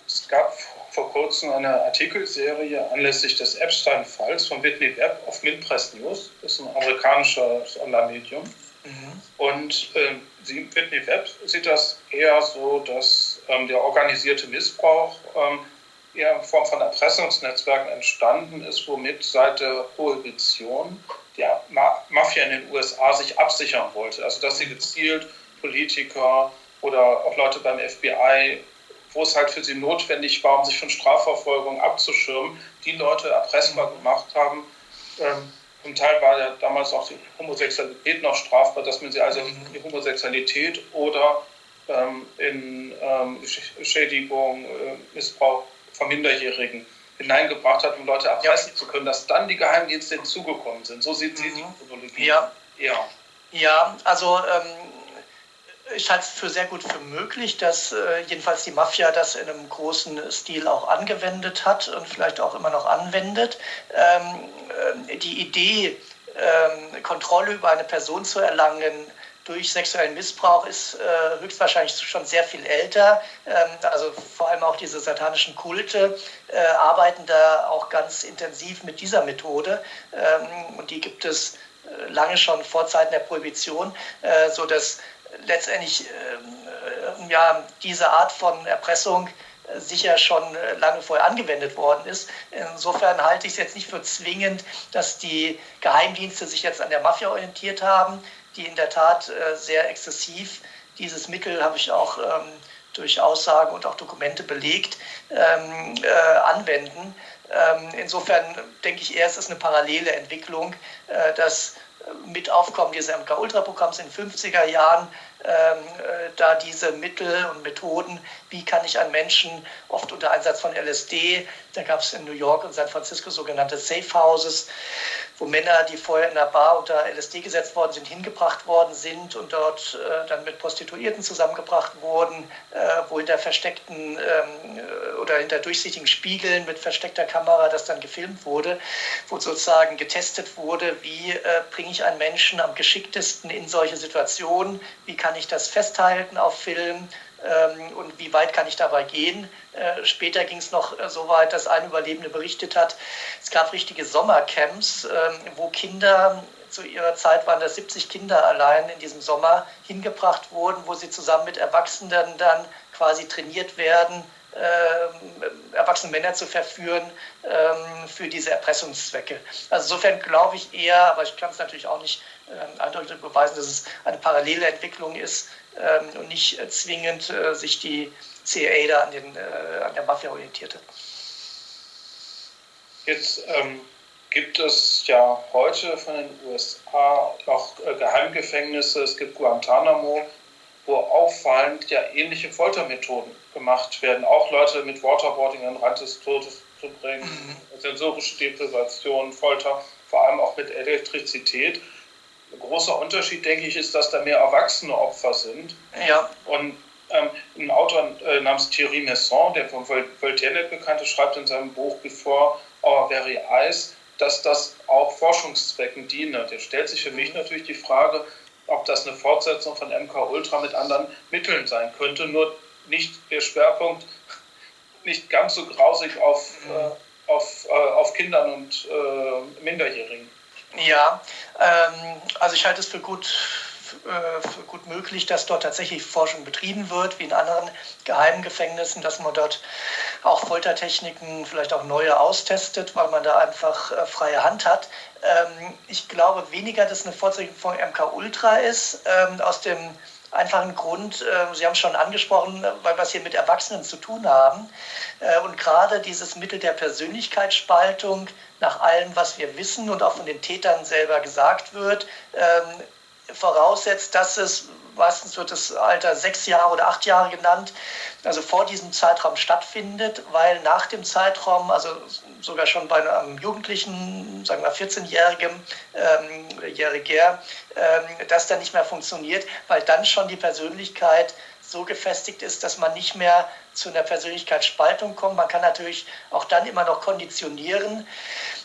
es gab vor kurzem eine Artikelserie anlässlich des Epstein-Falls von Whitney Webb auf Minpress News. Das ist ein amerikanisches Online-Medium. Mhm. Und äh, sie, Whitney Webb sieht das eher so, dass ähm, der organisierte Missbrauch ähm, eher in Form von Erpressungsnetzwerken entstanden ist, womit seit der Prohibition die Ma Mafia in den USA sich absichern wollte. Also dass sie gezielt Politiker oder auch Leute beim FBI wo es halt für sie notwendig war, um sich von Strafverfolgung abzuschirmen, die Leute erpressbar gemacht haben. Ähm, zum Teil war ja damals auch die Homosexualität noch strafbar, dass man sie also in die Homosexualität oder ähm, in ähm, Schädigung, äh, Missbrauch von Minderjährigen hineingebracht hat, um Leute erpressen ja. zu können, dass dann die Geheimdienste hinzugekommen sind. So sieht sie mhm. die Chronologie. Ja. ja. Ja, also ähm, ich halte es für sehr gut für möglich, dass äh, jedenfalls die Mafia das in einem großen Stil auch angewendet hat und vielleicht auch immer noch anwendet. Ähm, äh, die Idee, ähm, Kontrolle über eine Person zu erlangen, durch sexuellen Missbrauch ist äh, höchstwahrscheinlich schon sehr viel älter. Ähm, also vor allem auch diese satanischen Kulte äh, arbeiten da auch ganz intensiv mit dieser Methode. Ähm, und die gibt es äh, lange schon vor Zeiten der Prohibition, äh, sodass letztendlich äh, ja, diese Art von Erpressung äh, sicher schon äh, lange vorher angewendet worden ist. Insofern halte ich es jetzt nicht für zwingend, dass die Geheimdienste sich jetzt an der Mafia orientiert haben, die in der Tat äh, sehr exzessiv dieses Mittel, habe ich auch ähm, durch Aussagen und auch Dokumente belegt, ähm, äh, anwenden. Ähm, insofern denke ich eher, es ist eine parallele Entwicklung, äh, dass mit Aufkommen dieses MK-Ultra-Programms in den 50er Jahren ähm, da diese Mittel und Methoden, wie kann ich an Menschen, oft unter Einsatz von LSD, da gab es in New York und San Francisco sogenannte Safe Houses, wo Männer, die vorher in der Bar unter LSD gesetzt worden sind, hingebracht worden sind und dort äh, dann mit Prostituierten zusammengebracht wurden, äh, wo hinter versteckten ähm, oder hinter durchsichtigen Spiegeln mit versteckter Kamera das dann gefilmt wurde, wo sozusagen getestet wurde, wie äh, bringe ich einen Menschen am geschicktesten in solche Situationen, wie kann ich das festhalten auf Film, ähm, und wie weit kann ich dabei gehen. Äh, später ging es noch äh, so weit, dass ein Überlebende berichtet hat, es gab richtige Sommercamps, ähm, wo Kinder, zu ihrer Zeit waren das 70 Kinder allein in diesem Sommer, hingebracht wurden, wo sie zusammen mit Erwachsenen dann quasi trainiert werden, äh, erwachsene Männer zu verführen ähm, für diese Erpressungszwecke. Also insofern glaube ich eher, aber ich kann es natürlich auch nicht eindeutig beweisen, dass es eine parallele Entwicklung ist ähm, und nicht äh, zwingend äh, sich die CIA da an, den, äh, an der Mafia orientierte. Jetzt ähm, gibt es ja heute von den USA noch Geheimgefängnisse, es gibt Guantanamo, wo auffallend ja ähnliche Foltermethoden gemacht werden. Auch Leute mit Waterboarding an den Rand des Todes zu bringen, mhm. sensorische Deprivation, Folter, vor allem auch mit Elektrizität. Ein großer Unterschied, denke ich, ist, dass da mehr erwachsene Opfer sind. Ja. Und ähm, ein Autor äh, namens Thierry Messon, der von Voltaire nicht bekannt ist, schreibt in seinem Buch Before Our Very Eyes, dass das auch Forschungszwecken diene. Der stellt sich für mich natürlich die Frage, ob das eine Fortsetzung von MK Ultra mit anderen Mitteln sein könnte, nur nicht der Schwerpunkt nicht ganz so grausig auf, mhm. äh, auf, äh, auf Kindern und äh, Minderjährigen. Ja, ähm, also ich halte es für gut, äh, für gut möglich, dass dort tatsächlich Forschung betrieben wird, wie in anderen geheimen Gefängnissen, dass man dort auch Foltertechniken, vielleicht auch neue austestet, weil man da einfach äh, freie Hand hat. Ähm, ich glaube weniger, dass eine Fortsetzung von MK Ultra ist, ähm, aus dem einfachen Grund, äh, Sie haben es schon angesprochen, weil wir es hier mit Erwachsenen zu tun haben. Äh, und gerade dieses Mittel der Persönlichkeitsspaltung, nach allem, was wir wissen und auch von den Tätern selber gesagt wird, ähm, voraussetzt, dass es, meistens wird das Alter sechs Jahre oder acht Jahre genannt, also vor diesem Zeitraum stattfindet, weil nach dem Zeitraum, also sogar schon bei einem Jugendlichen, sagen wir 14-Jährigen ähm, Jähriger, ähm, das dann nicht mehr funktioniert, weil dann schon die Persönlichkeit so gefestigt ist, dass man nicht mehr zu einer Persönlichkeitsspaltung kommt. Man kann natürlich auch dann immer noch konditionieren.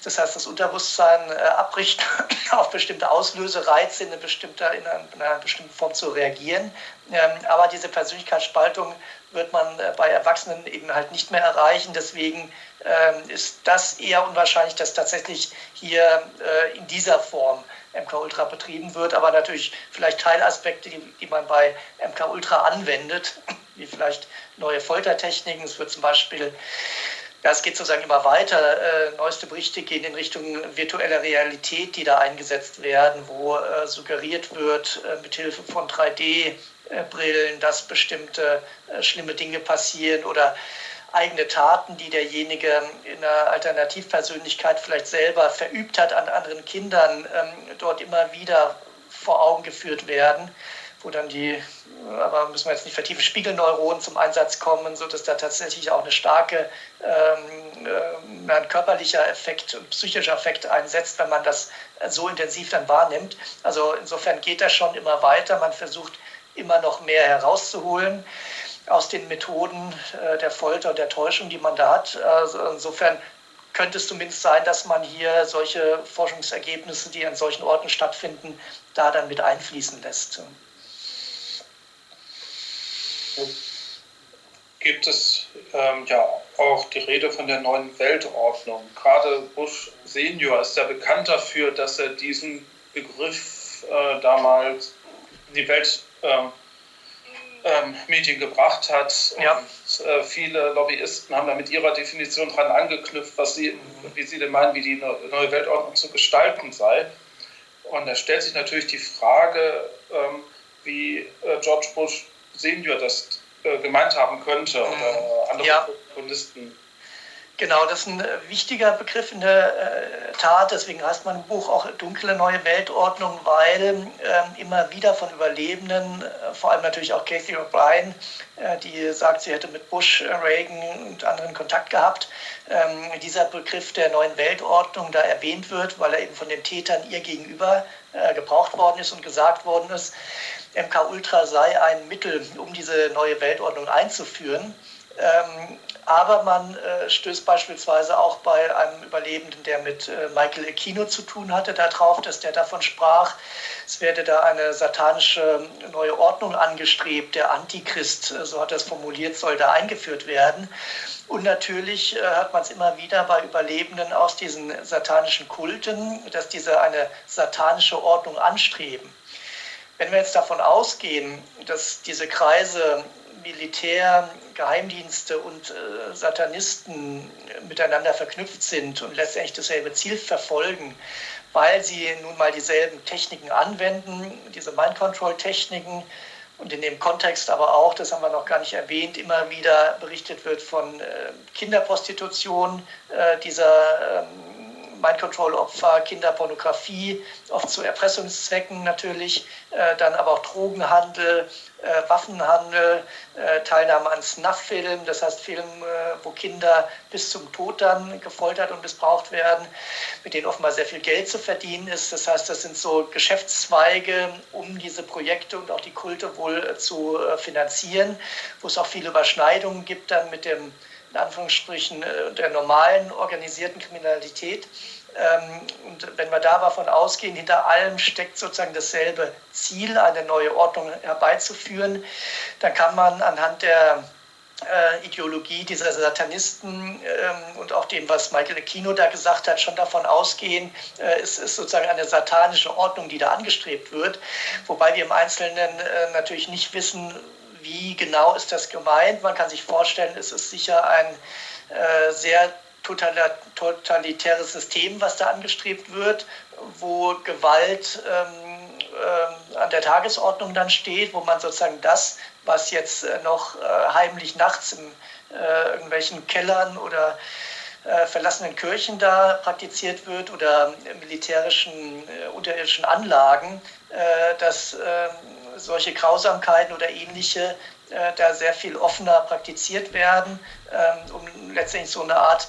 Das heißt, das Unterbewusstsein äh, abrichten, auf bestimmte Auslösereize in, eine in, einer, in einer bestimmten Form zu reagieren. Ähm, aber diese Persönlichkeitsspaltung wird man äh, bei Erwachsenen eben halt nicht mehr erreichen. Deswegen ähm, ist das eher unwahrscheinlich, dass tatsächlich hier äh, in dieser Form MK Ultra betrieben wird, aber natürlich vielleicht Teilaspekte, die, die man bei MK Ultra anwendet, wie vielleicht neue Foltertechniken. Es wird zum Beispiel ja, es geht sozusagen immer weiter. Äh, neueste Berichte gehen in Richtung virtueller Realität, die da eingesetzt werden, wo äh, suggeriert wird, äh, mithilfe von 3D-Brillen, dass bestimmte äh, schlimme Dinge passieren oder eigene Taten, die derjenige in einer Alternativpersönlichkeit vielleicht selber verübt hat an anderen Kindern, ähm, dort immer wieder vor Augen geführt werden, wo dann die, aber müssen wir jetzt nicht vertiefen, Spiegelneuronen zum Einsatz kommen, sodass da tatsächlich auch eine starke, ähm, äh, ein körperlicher Effekt, psychischer Effekt einsetzt, wenn man das so intensiv dann wahrnimmt. Also insofern geht das schon immer weiter. Man versucht immer noch mehr herauszuholen aus den Methoden äh, der Folter und der Täuschung, die man da hat. Also insofern könnte es zumindest sein, dass man hier solche Forschungsergebnisse, die an solchen Orten stattfinden, da dann mit einfließen lässt. Gibt es ähm, ja auch die Rede von der neuen Weltordnung. Gerade Bush Senior ist ja bekannt dafür, dass er diesen Begriff äh, damals in die Welt äh, ähm, Medien gebracht hat. Ja. Und, äh, viele Lobbyisten haben da mit ihrer Definition dran angeknüpft, was sie, wie sie denn meinen, wie die neue Weltordnung zu gestalten sei. Und da stellt sich natürlich die Frage, ähm, wie äh, George Bush Senior das äh, gemeint haben könnte oder andere ja. Protagonisten. Genau, das ist ein äh, wichtiger Begriff in der äh, Tat. Deswegen heißt mein Buch auch Dunkle neue Weltordnung, weil ähm, immer wieder von Überlebenden, äh, vor allem natürlich auch Kathy O'Brien, äh, die sagt, sie hätte mit Bush, äh, Reagan und anderen Kontakt gehabt, ähm, dieser Begriff der neuen Weltordnung da erwähnt wird, weil er eben von den Tätern ihr gegenüber äh, gebraucht worden ist und gesagt worden ist, MK Ultra sei ein Mittel, um diese neue Weltordnung einzuführen. Ähm, aber man äh, stößt beispielsweise auch bei einem Überlebenden, der mit äh, Michael Aquino zu tun hatte, darauf, dass der davon sprach, es werde da eine satanische neue Ordnung angestrebt, der Antichrist, äh, so hat er es formuliert, soll da eingeführt werden. Und natürlich äh, hört man es immer wieder bei Überlebenden aus diesen satanischen Kulten, dass diese eine satanische Ordnung anstreben. Wenn wir jetzt davon ausgehen, dass diese Kreise Militär, Geheimdienste und äh, Satanisten miteinander verknüpft sind und letztendlich dasselbe Ziel verfolgen, weil sie nun mal dieselben Techniken anwenden, diese Mind-Control-Techniken, und in dem Kontext aber auch, das haben wir noch gar nicht erwähnt, immer wieder berichtet wird von äh, Kinderprostitution, äh, dieser ähm, Mind-Control-Opfer, Kinderpornografie, oft zu Erpressungszwecken natürlich, äh, dann aber auch Drogenhandel, äh, Waffenhandel, äh, Teilnahme an Snuff-Filmen, das heißt Filme, wo Kinder bis zum Tod dann gefoltert und missbraucht werden, mit denen offenbar sehr viel Geld zu verdienen ist. Das heißt, das sind so Geschäftszweige, um diese Projekte und auch die Kulte wohl zu finanzieren, wo es auch viele Überschneidungen gibt dann mit dem in Anführungsstrichen der normalen organisierten Kriminalität. Ähm, und wenn wir da davon ausgehen, hinter allem steckt sozusagen dasselbe Ziel, eine neue Ordnung herbeizuführen, dann kann man anhand der äh, Ideologie dieser Satanisten ähm, und auch dem, was Michael Aquino da gesagt hat, schon davon ausgehen, äh, es ist sozusagen eine satanische Ordnung, die da angestrebt wird. Wobei wir im Einzelnen äh, natürlich nicht wissen, wie genau ist das gemeint. Man kann sich vorstellen, es ist sicher ein sehr totalitäres System, was da angestrebt wird, wo Gewalt ähm, äh, an der Tagesordnung dann steht, wo man sozusagen das, was jetzt äh, noch äh, heimlich nachts in äh, irgendwelchen Kellern oder äh, verlassenen Kirchen da praktiziert wird oder militärischen äh, unterirdischen Anlagen, dass ähm, solche Grausamkeiten oder ähnliche da sehr viel offener praktiziert werden, ähm, um letztendlich so eine Art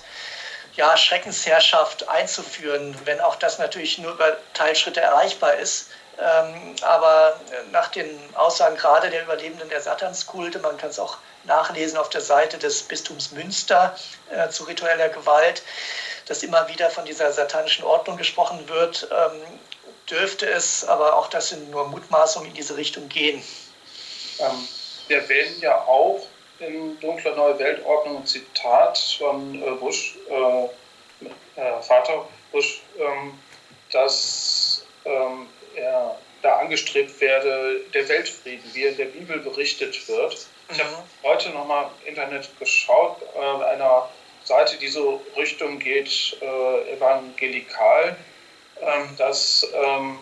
ja, Schreckensherrschaft einzuführen, wenn auch das natürlich nur über Teilschritte erreichbar ist. Ähm, aber nach den Aussagen gerade der Überlebenden der Satanskulte, man kann es auch nachlesen auf der Seite des Bistums Münster äh, zu ritueller Gewalt, dass immer wieder von dieser satanischen Ordnung gesprochen wird, ähm, dürfte es, aber auch das sind nur Mutmaßungen in diese Richtung gehen. Ähm, wir erwähnen ja auch in Dunkle Neue Weltordnung ein Zitat von äh, Bush, äh, äh, Vater Bush, ähm, dass ähm, er da angestrebt werde, der Weltfrieden, wie er in der Bibel berichtet wird. Ich habe mhm. heute nochmal im Internet geschaut, äh, einer Seite, die so Richtung geht, äh, evangelikal, ähm, dass ähm,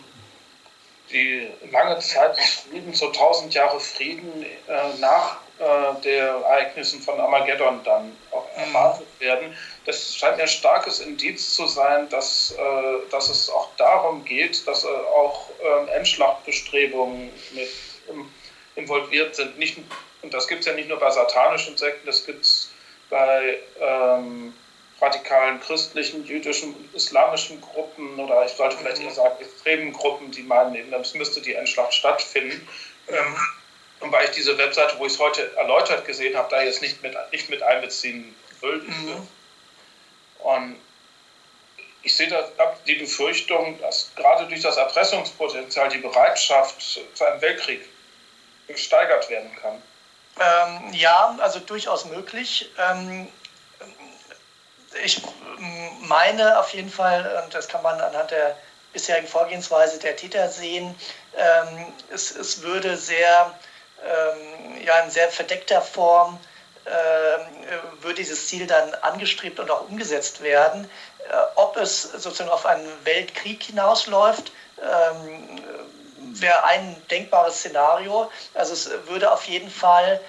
die lange Zeit des Friedens, so 1000 Jahre Frieden äh, nach äh, der Ereignissen von Armageddon dann auch mhm. erwartet werden. Das scheint mir ein starkes Indiz zu sein, dass, äh, dass es auch darum geht, dass äh, auch ähm, Endschlachtbestrebungen mit involviert sind. Nicht, und das gibt es ja nicht nur bei satanischen Sekten, das gibt es bei ähm, radikalen christlichen, jüdischen, islamischen Gruppen oder ich sollte vielleicht eher sagen extremen Gruppen, die meinen, eben, es müsste die Endschlacht stattfinden. Ähm, und weil ich diese Webseite, wo ich es heute erläutert gesehen habe, da jetzt nicht mit, nicht mit einbeziehen will. Mhm. Und ich sehe da die Befürchtung, dass gerade durch das Erpressungspotenzial die Bereitschaft zu einem Weltkrieg gesteigert werden kann. Ähm, ja, also durchaus möglich. Ähm, ich meine auf jeden Fall, und das kann man anhand der bisherigen Vorgehensweise der Täter sehen, ähm, es, es würde sehr ähm, ja, in sehr verdeckter Form äh, würde dieses Ziel dann angestrebt und auch umgesetzt werden. Äh, ob es sozusagen auf einen Weltkrieg hinausläuft, ähm, wäre ein denkbares Szenario. Also es würde auf jeden Fall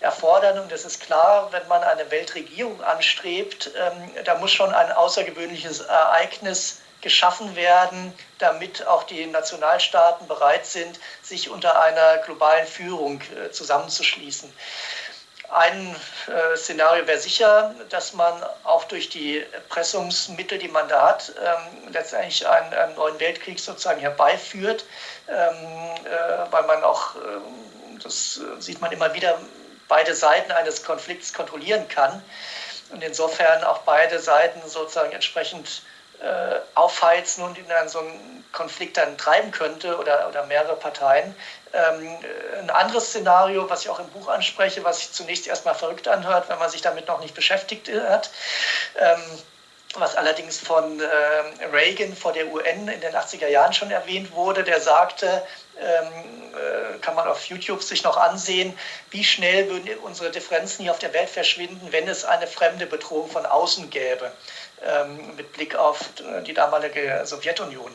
erfordern. Und es ist klar, wenn man eine Weltregierung anstrebt, ähm, da muss schon ein außergewöhnliches Ereignis geschaffen werden, damit auch die Nationalstaaten bereit sind, sich unter einer globalen Führung äh, zusammenzuschließen. Ein äh, Szenario wäre sicher, dass man auch durch die Pressungsmittel, die man da hat, ähm, letztendlich einen, einen, neuen Weltkrieg sozusagen herbeiführt, ähm, äh, weil man auch, äh, das sieht man immer wieder, beide Seiten eines Konflikts kontrollieren kann und insofern auch beide Seiten sozusagen entsprechend äh, aufheizen und in einen, so einen Konflikt dann treiben könnte oder, oder mehrere Parteien. Ähm, ein anderes Szenario, was ich auch im Buch anspreche, was sich zunächst erstmal verrückt anhört, wenn man sich damit noch nicht beschäftigt hat, ähm, was allerdings von äh, Reagan vor der UN in den 80er Jahren schon erwähnt wurde, der sagte, ähm, äh, kann man auf YouTube sich noch ansehen, wie schnell würden unsere Differenzen hier auf der Welt verschwinden, wenn es eine fremde Bedrohung von außen gäbe ähm, mit Blick auf die damalige Sowjetunion.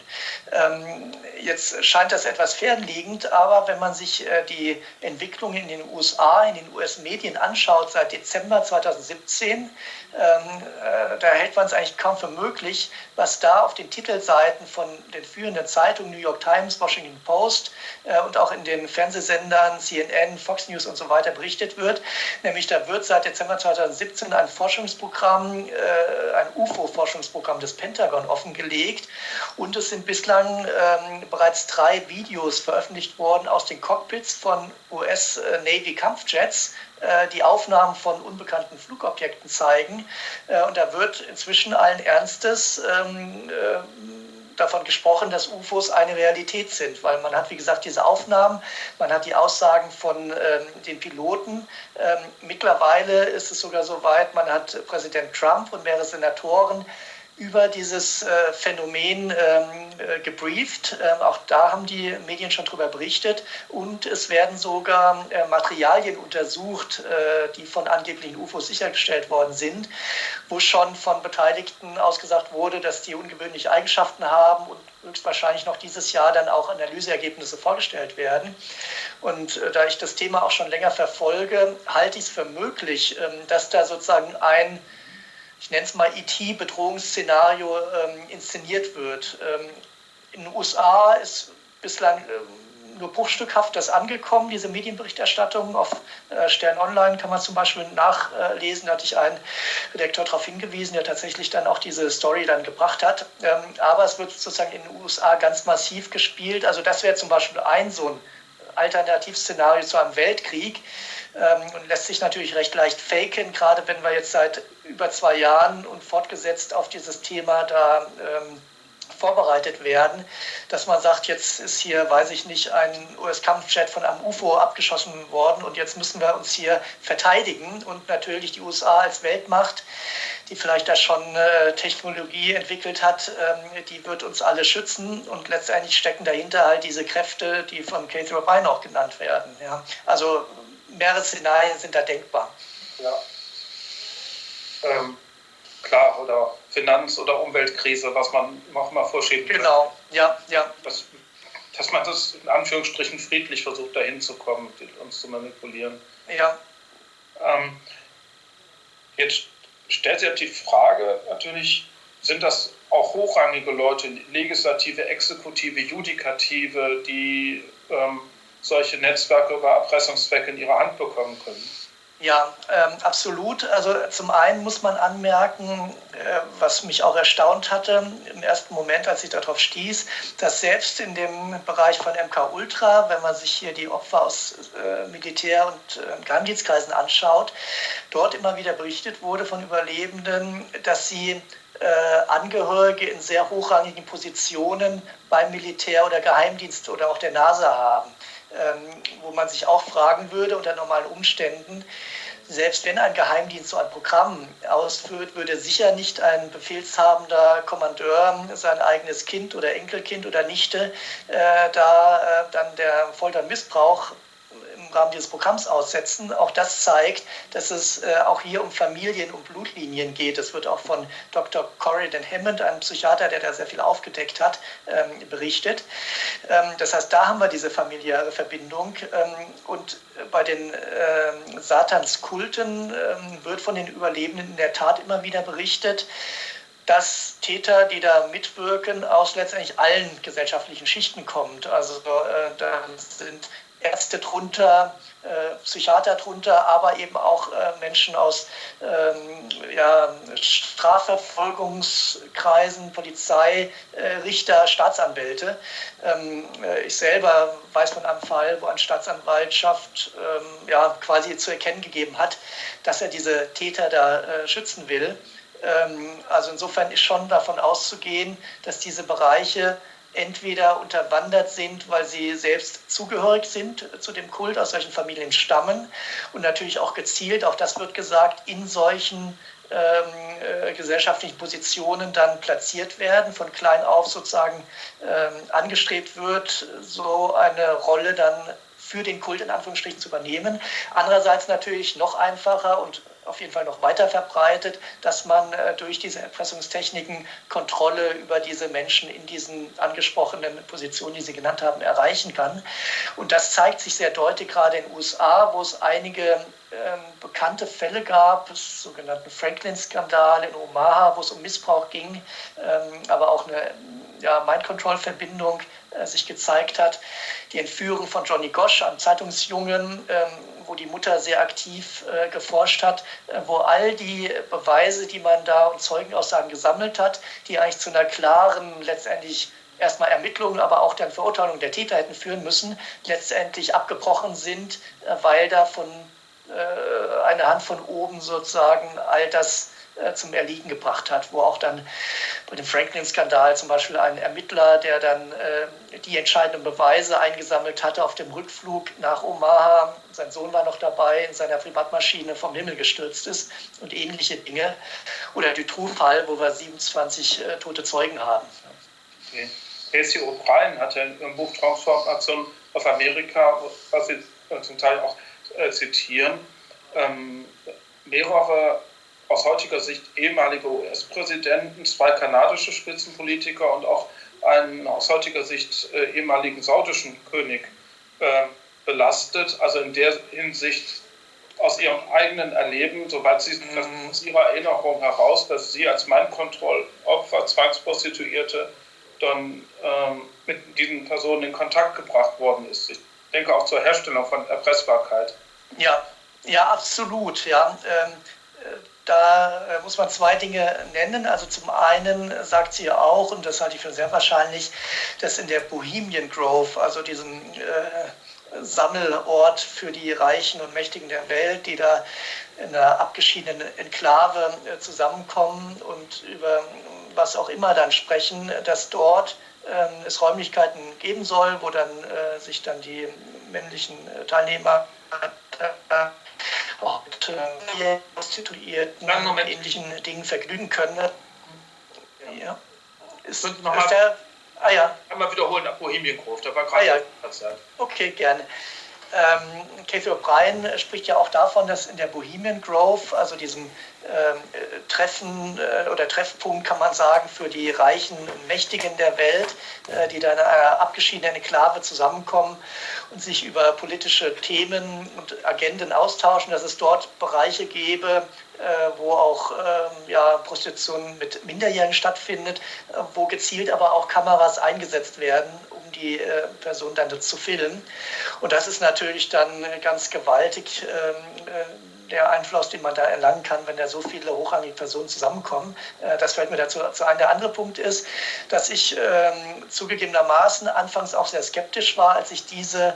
Ähm, jetzt scheint das etwas fernliegend, aber wenn man sich äh, die Entwicklung in den USA, in den US-Medien anschaut seit Dezember 2017, ähm, äh, da hält man es eigentlich kaum für möglich, was da auf den Titelseiten von den führenden Zeitungen New York Times, Washington Post äh, und auch in den Fernsehsendern CNN, Fox News und so weiter berichtet wird. Nämlich da wird seit Dezember 2017 ein Forschungsprogramm, äh, ein UFO-Forschungsprogramm des Pentagon offengelegt und es sind bislang ähm, bereits drei Videos veröffentlicht worden aus den Cockpits von US-Navy-Kampfjets, äh, die Aufnahmen von unbekannten Flugobjekten zeigen. Äh, und da wird inzwischen allen Ernstes ähm, äh, davon gesprochen, dass UFOs eine Realität sind, weil man hat, wie gesagt, diese Aufnahmen, man hat die Aussagen von ähm, den Piloten. Ähm, mittlerweile ist es sogar so weit, man hat Präsident Trump und mehrere Senatoren über dieses äh, Phänomen ähm, äh, gebrieft. Ähm, auch da haben die Medien schon darüber berichtet. Und es werden sogar äh, Materialien untersucht, äh, die von angeblichen UFOs sichergestellt worden sind, wo schon von Beteiligten ausgesagt wurde, dass die ungewöhnliche Eigenschaften haben und höchstwahrscheinlich noch dieses Jahr dann auch Analyseergebnisse vorgestellt werden. Und äh, da ich das Thema auch schon länger verfolge, halte ich es für möglich, ähm, dass da sozusagen ein ich nenne es mal IT-Bedrohungsszenario ähm, inszeniert wird. Ähm, in den USA ist bislang ähm, nur bruchstückhaft das angekommen, diese Medienberichterstattung. Auf äh, Stern Online kann man zum Beispiel nachlesen, da hatte ich einen Redakteur darauf hingewiesen, der tatsächlich dann auch diese Story dann gebracht hat. Ähm, aber es wird sozusagen in den USA ganz massiv gespielt. Also das wäre zum Beispiel ein so ein Alternativszenario zu einem Weltkrieg und lässt sich natürlich recht leicht faken, gerade wenn wir jetzt seit über zwei Jahren und fortgesetzt auf dieses Thema da ähm, vorbereitet werden, dass man sagt, jetzt ist hier, weiß ich nicht, ein US-Kampfjet von einem UFO abgeschossen worden und jetzt müssen wir uns hier verteidigen und natürlich die USA als Weltmacht, die vielleicht da schon äh, Technologie entwickelt hat, ähm, die wird uns alle schützen und letztendlich stecken dahinter halt diese Kräfte, die von Catherine O'Brien auch genannt werden. Ja. Also mehrere Szenarien sind da denkbar. Ja. Ähm, klar, oder Finanz- oder Umweltkrise, was man noch mal vorschieben kann. Genau, ja, ja. Das, dass man das in Anführungsstrichen friedlich versucht, dahin zu kommen, uns zu manipulieren. Ja. Ähm, jetzt stellt sich die Frage natürlich, sind das auch hochrangige Leute, Legislative, Exekutive, Judikative, die ähm, solche Netzwerke über Erpressungszwecke in ihre Hand bekommen können? Ja, ähm, absolut. Also zum einen muss man anmerken, äh, was mich auch erstaunt hatte im ersten Moment, als ich darauf stieß, dass selbst in dem Bereich von MK Ultra, wenn man sich hier die Opfer aus äh, Militär- und äh, Geheimdienstkreisen anschaut, dort immer wieder berichtet wurde von Überlebenden, dass sie äh, Angehörige in sehr hochrangigen Positionen beim Militär oder Geheimdienst oder auch der NASA haben wo man sich auch fragen würde unter normalen Umständen, selbst wenn ein Geheimdienst so ein Programm ausführt, würde sicher nicht ein befehlshabender Kommandeur sein eigenes Kind oder Enkelkind oder Nichte äh, da äh, dann der Foltermissbrauch im Rahmen dieses Programms aussetzen. Auch das zeigt, dass es äh, auch hier um Familien und Blutlinien geht. Das wird auch von Dr. Corridon Hammond, einem Psychiater, der da sehr viel aufgedeckt hat, ähm, berichtet. Ähm, das heißt, da haben wir diese familiäre Verbindung. Ähm, und bei den ähm, Satanskulten ähm, wird von den Überlebenden in der Tat immer wieder berichtet, dass Täter, die da mitwirken, aus letztendlich allen gesellschaftlichen Schichten kommt. Also äh, da sind Ärzte drunter, äh, Psychiater drunter, aber eben auch äh, Menschen aus ähm, ja, Strafverfolgungskreisen, Polizei, äh, Richter, Staatsanwälte. Ähm, äh, ich selber weiß von einem Fall, wo eine Staatsanwaltschaft ähm, ja, quasi zu erkennen gegeben hat, dass er diese Täter da äh, schützen will. Ähm, also insofern ist schon davon auszugehen, dass diese Bereiche entweder unterwandert sind, weil sie selbst zugehörig sind zu dem Kult, aus solchen Familien stammen und natürlich auch gezielt, auch das wird gesagt, in solchen ähm, äh, gesellschaftlichen Positionen dann platziert werden, von klein auf sozusagen ähm, angestrebt wird, so eine Rolle dann für den Kult in Anführungsstrichen zu übernehmen. Andererseits natürlich noch einfacher und auf jeden Fall noch weiter verbreitet, dass man äh, durch diese Erpressungstechniken Kontrolle über diese Menschen in diesen angesprochenen Positionen, die Sie genannt haben, erreichen kann. Und das zeigt sich sehr deutlich gerade in den USA, wo es einige ähm, bekannte Fälle gab, sogenannten Franklin-Skandal in Omaha, wo es um Missbrauch ging, ähm, aber auch eine ja, Mind-Control-Verbindung äh, sich gezeigt hat. Die Entführung von Johnny Gosch, einem Zeitungsjungen, ähm, wo die Mutter sehr aktiv äh, geforscht hat, äh, wo all die Beweise, die man da und Zeugenaussagen gesammelt hat, die eigentlich zu einer klaren, letztendlich erstmal Ermittlungen, aber auch dann Verurteilung der Täter hätten führen müssen, letztendlich abgebrochen sind, äh, weil da von äh, eine Hand von oben sozusagen all das äh, zum Erliegen gebracht hat, wo auch dann bei dem Franklin-Skandal zum Beispiel ein Ermittler, der dann äh, die entscheidenden Beweise eingesammelt hatte auf dem Rückflug nach Omaha, sein Sohn war noch dabei, in seiner Privatmaschine vom Himmel gestürzt ist und ähnliche Dinge. Oder Dutroux-Fall, wo wir 27 äh, tote Zeugen haben. Okay. O'Brien hat ja im Buch Transformation auf Amerika, was Sie zum Teil auch äh, zitieren, ähm, mehrere aus heutiger Sicht ehemalige US-Präsidenten, zwei kanadische Spitzenpolitiker und auch einen aus heutiger Sicht äh, ehemaligen saudischen König äh, belastet. Also in der Hinsicht aus ihrem eigenen Erleben, soweit sie mhm. aus ihrer Erinnerung heraus, dass sie als Mindkontrollopfer, Zwangsprostituierte, dann ähm, mit diesen Personen in Kontakt gebracht worden ist. Ich denke auch zur Herstellung von Erpressbarkeit. Ja, ja, absolut. Ja. Ähm, da äh, muss man zwei Dinge nennen. Also zum einen sagt sie auch, und das halte ich für sehr wahrscheinlich, dass in der Bohemian Grove, also diesem äh, Sammelort für die Reichen und Mächtigen der Welt, die da in einer abgeschiedenen Enklave äh, zusammenkommen und über was auch immer dann sprechen, dass dort ähm, es Räumlichkeiten geben soll, wo dann äh, sich dann die männlichen äh, Teilnehmer äh, und äh, Prostituierten und ähnlichen Dingen vergnügen können. Ja. Ist, ist der, ah ja. Einmal wiederholen Bohemian Grove, da war gerade ah, ja. Okay, gerne. Ähm, Cathy O'Brien spricht ja auch davon, dass in der Bohemian Grove, also diesem ähm, Treffen äh, oder Treffpunkt, kann man sagen, für die Reichen und Mächtigen der Welt, äh, die da in einer abgeschiedenen Enklave zusammenkommen und sich über politische Themen und Agenden austauschen, dass es dort Bereiche gäbe, äh, wo auch ähm, ja, Prostitution mit Minderjährigen stattfindet, wo gezielt aber auch Kameras eingesetzt werden, um die Person dann zu filmen. Und das ist natürlich dann ganz gewaltig ähm, der Einfluss, den man da erlangen kann, wenn da so viele hochrangige Personen zusammenkommen. Äh, das fällt mir dazu ein. Der andere Punkt ist, dass ich ähm, zugegebenermaßen anfangs auch sehr skeptisch war, als ich diese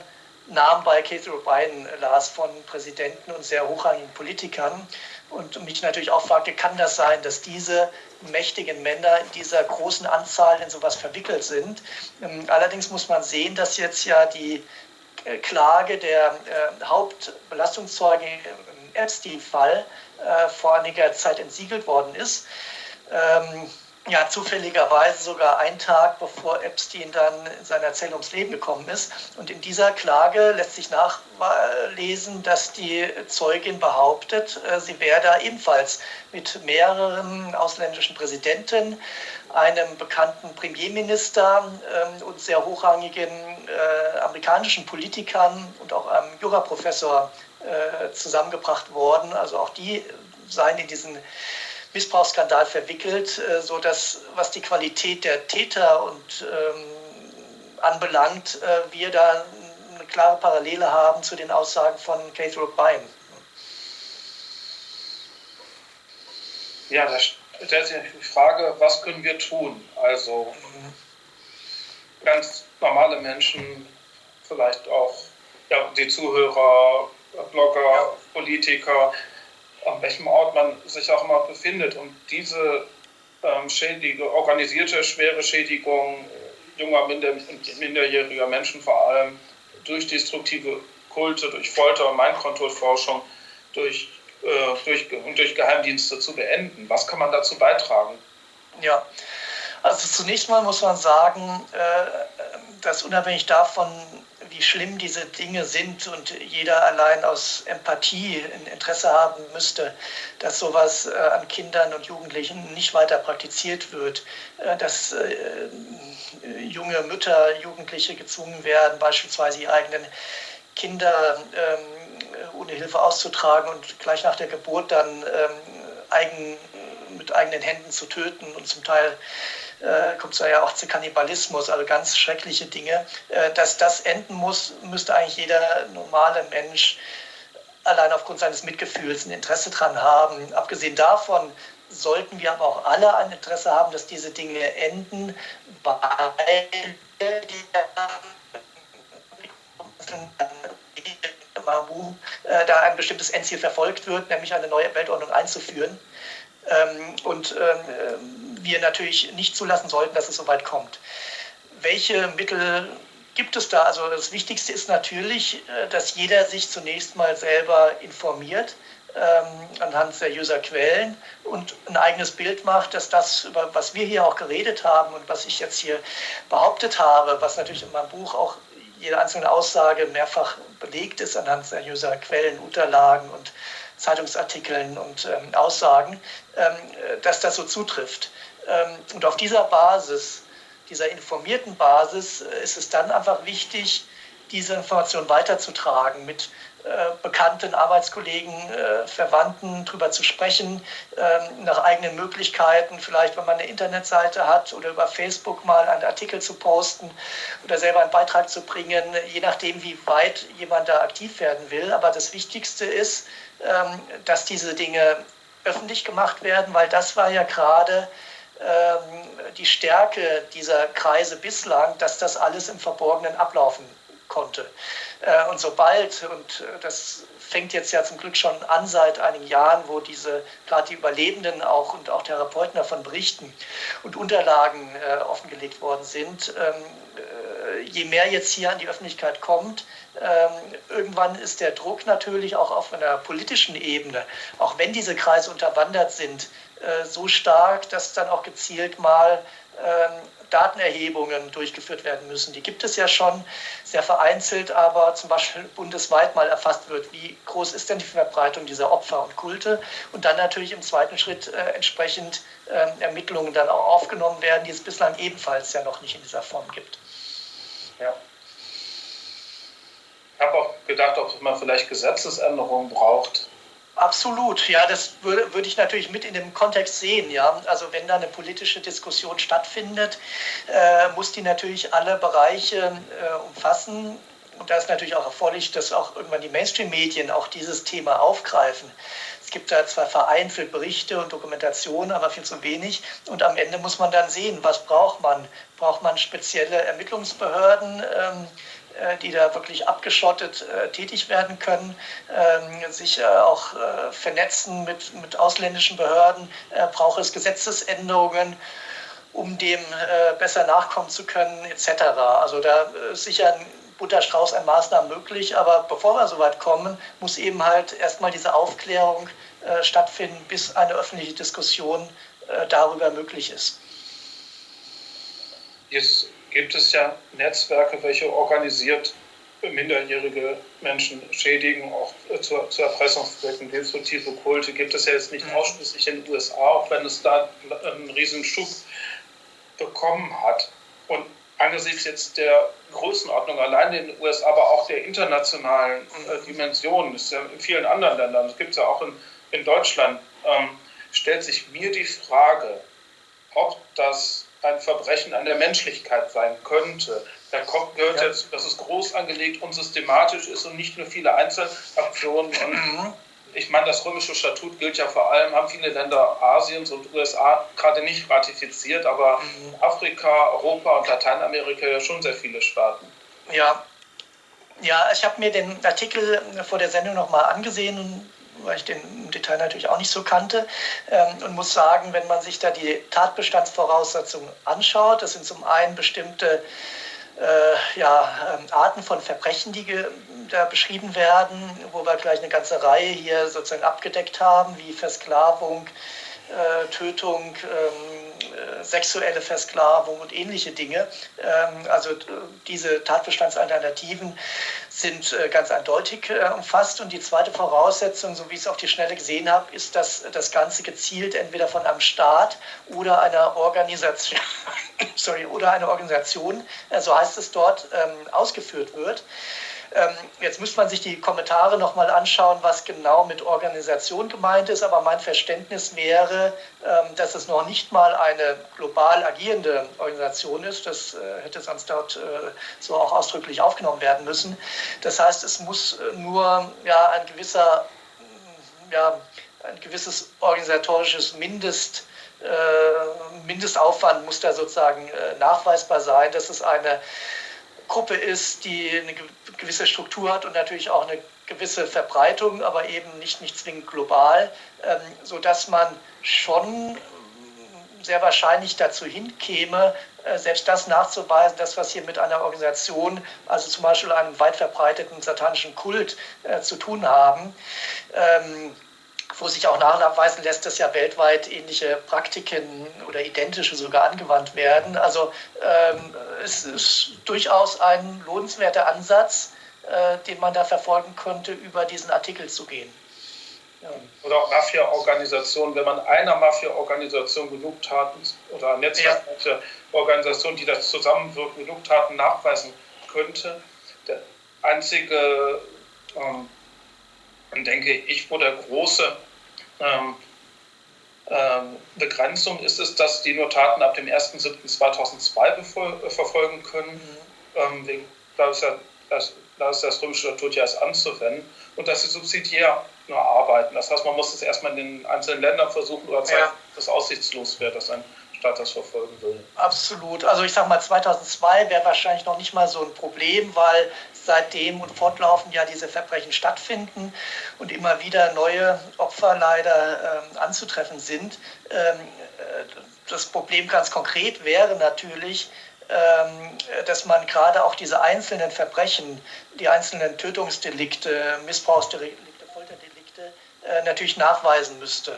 Namen bei Cathy O'Brien las von Präsidenten und sehr hochrangigen Politikern und mich natürlich auch fragte, kann das sein, dass diese mächtigen Männer in dieser großen Anzahl in sowas verwickelt sind? Ähm, allerdings muss man sehen, dass jetzt ja die äh, Klage der äh, Hauptbelastungszeuge Epstein-Fall äh, vor einiger Zeit entsiegelt worden ist. Ja, zufälligerweise sogar einen Tag bevor Epstein dann in seiner Zelle ums Leben gekommen ist. Und in dieser Klage lässt sich nachlesen, dass die Zeugin behauptet, äh, sie wäre da ebenfalls mit mehreren ausländischen Präsidenten, einem bekannten Premierminister ähm, und sehr hochrangigen äh, amerikanischen Politikern und auch einem Juraprofessor äh, zusammengebracht worden. Also auch die seien in diesen Missbrauchsskandal verwickelt, äh, so dass was die Qualität der Täter und ähm, anbelangt, äh, wir da eine klare Parallele haben zu den Aussagen von Keith O'Brien. Ja, da stellt sich die Frage, was können wir tun? Also ganz normale Menschen, vielleicht auch ja, die Zuhörer, Blogger, Politiker, an welchem Ort man sich auch immer befindet. Und diese ähm, Schädigung, organisierte schwere Schädigung äh, junger, minder, minderjähriger Menschen vor allem durch destruktive Kulte, durch Folter und Mindcontrol-Forschung, durch, äh, durch, und durch Geheimdienste zu beenden. Was kann man dazu beitragen? Ja, also zunächst mal muss man sagen, äh, dass unabhängig davon, wie schlimm diese Dinge sind und jeder allein aus Empathie ein Interesse haben müsste, dass sowas äh, an Kindern und Jugendlichen nicht weiter praktiziert wird, äh, dass äh, junge Mütter, Jugendliche gezwungen werden, beispielsweise ihre eigenen Kinder ähm, ohne Hilfe auszutragen und gleich nach der Geburt dann ähm, eigen, mit eigenen Händen zu töten und zum Teil äh, kommt es ja auch zu Kannibalismus, also ganz schreckliche Dinge. Äh, dass das enden muss, müsste eigentlich jeder normale Mensch allein aufgrund seines Mitgefühls ein Interesse dran haben. Abgesehen davon sollten wir aber auch alle ein Interesse haben, dass diese Dinge enden, weil die äh, da ein bestimmtes Endziel verfolgt wird, nämlich eine neue Weltordnung einzuführen. Ähm, und ähm, wir natürlich nicht zulassen sollten, dass es so weit kommt. Welche Mittel gibt es da? Also das Wichtigste ist natürlich, äh, dass jeder sich zunächst mal selber informiert ähm, anhand seriöser Quellen und ein eigenes Bild macht, dass das, über was wir hier auch geredet haben und was ich jetzt hier behauptet habe, was natürlich in meinem Buch auch jede einzelne Aussage mehrfach belegt ist anhand seriöser Quellen, Unterlagen und Zeitungsartikeln und ähm, Aussagen, ähm, dass das so zutrifft. Ähm, und auf dieser Basis, dieser informierten Basis, äh, ist es dann einfach wichtig, diese Information weiterzutragen, mit bekannten Arbeitskollegen, äh, Verwandten drüber zu sprechen, ähm, nach eigenen Möglichkeiten, vielleicht wenn man eine Internetseite hat oder über Facebook mal einen Artikel zu posten oder selber einen Beitrag zu bringen, je nachdem, wie weit jemand da aktiv werden will. Aber das Wichtigste ist, ähm, dass diese Dinge öffentlich gemacht werden, weil das war ja gerade ähm, die Stärke dieser Kreise bislang, dass das alles im Verborgenen ablaufen konnte. Äh, und sobald, und äh, das fängt jetzt ja zum Glück schon an seit einigen Jahren, wo diese, gerade die Überlebenden auch und auch Therapeuten davon berichten und Unterlagen äh, offengelegt worden sind, ähm, je mehr jetzt hier an die Öffentlichkeit kommt, ähm, irgendwann ist der Druck natürlich auch auf einer politischen Ebene, auch wenn diese Kreise unterwandert sind, äh, so stark, dass dann auch gezielt mal ähm, Datenerhebungen durchgeführt werden müssen. Die gibt es ja schon sehr vereinzelt, aber zum Beispiel bundesweit mal erfasst wird, wie groß ist denn die Verbreitung dieser Opfer und Kulte und dann natürlich im zweiten Schritt äh, entsprechend äh, Ermittlungen dann auch aufgenommen werden, die es bislang ebenfalls ja noch nicht in dieser Form gibt. Ja. Ich habe auch gedacht, ob man vielleicht Gesetzesänderungen braucht. Absolut, ja, das würde, würde ich natürlich mit in dem Kontext sehen, ja. Also wenn da eine politische Diskussion stattfindet, äh, muss die natürlich alle Bereiche äh, umfassen. Und da ist natürlich auch erforderlich, dass auch irgendwann die Mainstream-Medien auch dieses Thema aufgreifen. Es gibt da zwar vereinzelt Berichte und Dokumentationen, aber viel zu wenig. Und am Ende muss man dann sehen, was braucht man? Braucht man spezielle Ermittlungsbehörden? Ähm, äh, die da wirklich abgeschottet äh, tätig werden können, ähm, sich äh, auch äh, vernetzen mit, mit ausländischen Behörden, äh, braucht es Gesetzesänderungen, um dem äh, besser nachkommen zu können, etc. Also da ist sicher ein Butterstrauß an Maßnahmen möglich, aber bevor wir so weit kommen, muss eben halt erstmal diese Aufklärung stattfinden, bis eine öffentliche Diskussion darüber möglich ist. Jetzt gibt es ja Netzwerke, welche organisiert minderjährige Menschen schädigen, auch zu, zu Erpressungszwecken, destruktive Kulte gibt es ja jetzt nicht mhm. ausschließlich in den USA, auch wenn es da einen riesen Schub bekommen hat. Und angesichts jetzt der Größenordnung allein in den USA, aber auch der internationalen äh, Dimension, das ist ja in vielen anderen Ländern, das gibt es ja auch in, in Deutschland, ähm, stellt sich mir die Frage, ob das ein Verbrechen an der Menschlichkeit sein könnte. Da kommt, gehört ja. dazu, dass es groß angelegt und systematisch ist und nicht nur viele Einzelaktionen. Und mhm. ich meine, das römische Statut gilt ja vor allem, haben viele Länder Asiens und USA gerade nicht ratifiziert, aber mhm. Afrika, Europa und Lateinamerika ja schon sehr viele Staaten. Ja, ja, ich habe mir den Artikel vor der Sendung nochmal angesehen weil ich den im Detail natürlich auch nicht so kannte. Ähm, und muss sagen, wenn man sich da die Tatbestandsvoraussetzungen anschaut, das sind zum einen bestimmte äh, ja, ähm, Arten von Verbrechen, die da beschrieben werden, wo wir gleich eine ganze Reihe hier sozusagen abgedeckt haben, wie Versklavung, äh, Tötung, ähm, äh, sexuelle Versklavung und ähnliche Dinge. Ähm, also diese Tatbestandsalternativen sind äh, ganz eindeutig umfasst. Und die zweite Voraussetzung, so wie ich es auf die Schnelle gesehen habe, ist, dass das Ganze gezielt entweder von einem Staat oder einer Organisation, sorry, oder einer Organisation, so heißt es dort, ähm, ausgeführt wird. Ähm, jetzt müsste man sich die Kommentare nochmal anschauen, was genau mit Organisation gemeint ist. Aber mein Verständnis wäre, ähm, dass es noch nicht mal eine global agierende Organisation ist. Das äh, hätte sonst dort äh, so auch ausdrücklich aufgenommen werden müssen. Das heißt, es muss nur ja, ein gewisser, ja, ein gewisses organisatorisches Mindest äh, Mindestaufwand muss da sozusagen nachweisbar sein, dass es eine Gruppe ist, die eine gewisse Struktur hat und natürlich auch eine gewisse Verbreitung, aber eben nicht, nicht zwingend global, ähm, sodass man schon sehr wahrscheinlich dazu hinkäme, äh, selbst das nachzuweisen, das, was hier mit einer Organisation, also zum Beispiel einem weit verbreiteten satanischen Kult äh, zu tun haben. Ähm, wo sich auch nachweisen lässt, dass ja weltweit ähnliche Praktiken oder identische sogar angewandt werden. Also ähm, es ist durchaus ein lohnenswerter Ansatz, äh, den man da verfolgen könnte, über diesen Artikel zu gehen. Ja. Oder auch Mafia-Organisationen, wenn man einer Mafia-Organisation genug Taten oder Netzwerkorganisation, ja. die das zusammenwirken, genug Taten nachweisen könnte. Der einzige ähm, denke ich, wo der große ähm, ähm, Begrenzung ist es, dass die Notaten ab dem 1.7.2002 äh, verfolgen können. Mhm. Ähm, da, ist ja, das, da ist das römische Statut ja erst anzuwenden und dass sie subsidiär nur arbeiten. Das heißt, man muss es erstmal in den einzelnen Ländern versuchen oder zeigen, ja. dass es aussichtslos wäre, dass ein Staat das verfolgen will. Absolut. Also ich sage mal, 2002 wäre wahrscheinlich noch nicht mal so ein Problem, weil seitdem und fortlaufend ja diese Verbrechen stattfinden und immer wieder neue Opfer leider ähm, anzutreffen sind. Ähm, äh, das Problem ganz konkret wäre natürlich, ähm, dass man gerade auch diese einzelnen Verbrechen, die einzelnen Tötungsdelikte, Missbrauchsdelikte, Folterdelikte äh, natürlich nachweisen müsste.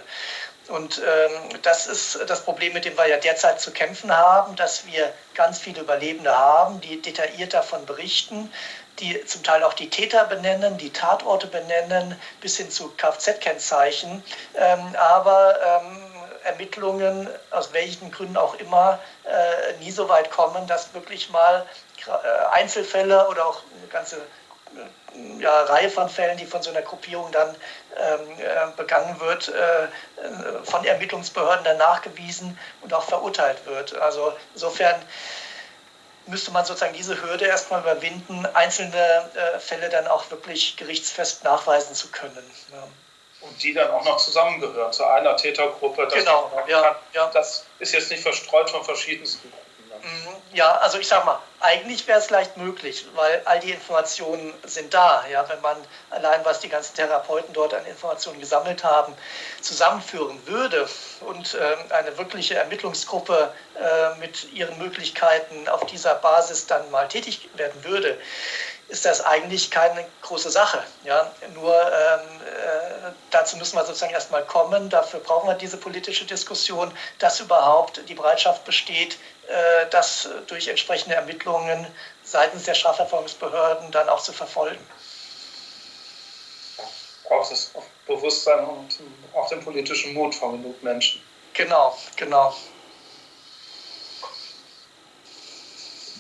Und ähm, das ist das Problem, mit dem wir ja derzeit zu kämpfen haben, dass wir ganz viele Überlebende haben, die detailliert davon berichten, die zum Teil auch die Täter benennen, die Tatorte benennen, bis hin zu Kfz-Kennzeichen. Ähm, aber ähm, Ermittlungen, aus welchen Gründen auch immer, äh, nie so weit kommen, dass wirklich mal äh, Einzelfälle oder auch eine ganze ja, Reihe von Fällen, die von so einer Gruppierung dann ähm, äh, begangen wird, äh, von Ermittlungsbehörden dann nachgewiesen und auch verurteilt wird. Also insofern müsste man sozusagen diese Hürde erstmal überwinden, einzelne äh, Fälle dann auch wirklich gerichtsfest nachweisen zu können. Ja. Und die dann auch noch zusammengehören zu einer Tätergruppe. genau, ja, ja. Das ist jetzt nicht verstreut von verschiedensten Gruppen. Mhm. Ja, also ich sag mal, eigentlich wäre es leicht möglich, weil all die Informationen sind da. Ja, wenn man allein, was die ganzen Therapeuten dort an Informationen gesammelt haben, zusammenführen würde und äh, eine wirkliche Ermittlungsgruppe äh, mit ihren Möglichkeiten auf dieser Basis dann mal tätig werden würde, ist das eigentlich keine große Sache. Ja? Nur ähm, äh, dazu müssen wir sozusagen erstmal kommen. Dafür brauchen wir diese politische Diskussion, dass überhaupt die Bereitschaft besteht, das durch entsprechende Ermittlungen seitens der Strafverfolgungsbehörden dann auch zu verfolgen. Braucht es Bewusstsein und auch den politischen Mut von genug Menschen. Genau, genau.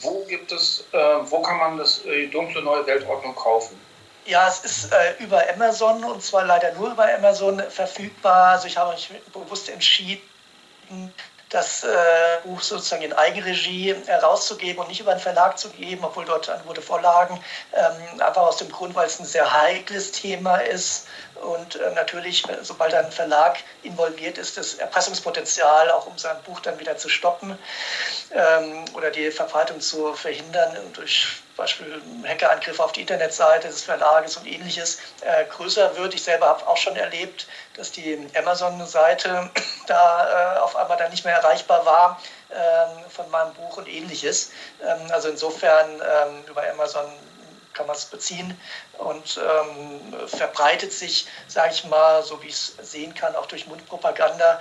Wo gibt es, äh, wo kann man das, äh, die dunkle neue Weltordnung kaufen? Ja, es ist äh, über Amazon und zwar leider nur über Amazon verfügbar. Also ich habe mich bewusst entschieden, das äh, Buch sozusagen in Eigenregie herauszugeben und nicht über einen Verlag zu geben, obwohl dort Angebote vorlagen. Ähm, einfach aus dem Grund, weil es ein sehr heikles Thema ist und äh, natürlich, sobald ein Verlag involviert ist, das Erpressungspotenzial, auch um sein Buch dann wieder zu stoppen ähm, oder die Verbreitung zu verhindern durch Beispiel Hackerangriffe auf die Internetseite des Verlages und ähnliches äh, größer wird. Ich selber habe auch schon erlebt, dass die Amazon-Seite da äh, auf einmal dann nicht mehr erreichbar war äh, von meinem Buch und ähnliches. Ähm, also insofern ähm, über Amazon kann man es beziehen und ähm, verbreitet sich, sage ich mal, so wie ich es sehen kann, auch durch Mundpropaganda,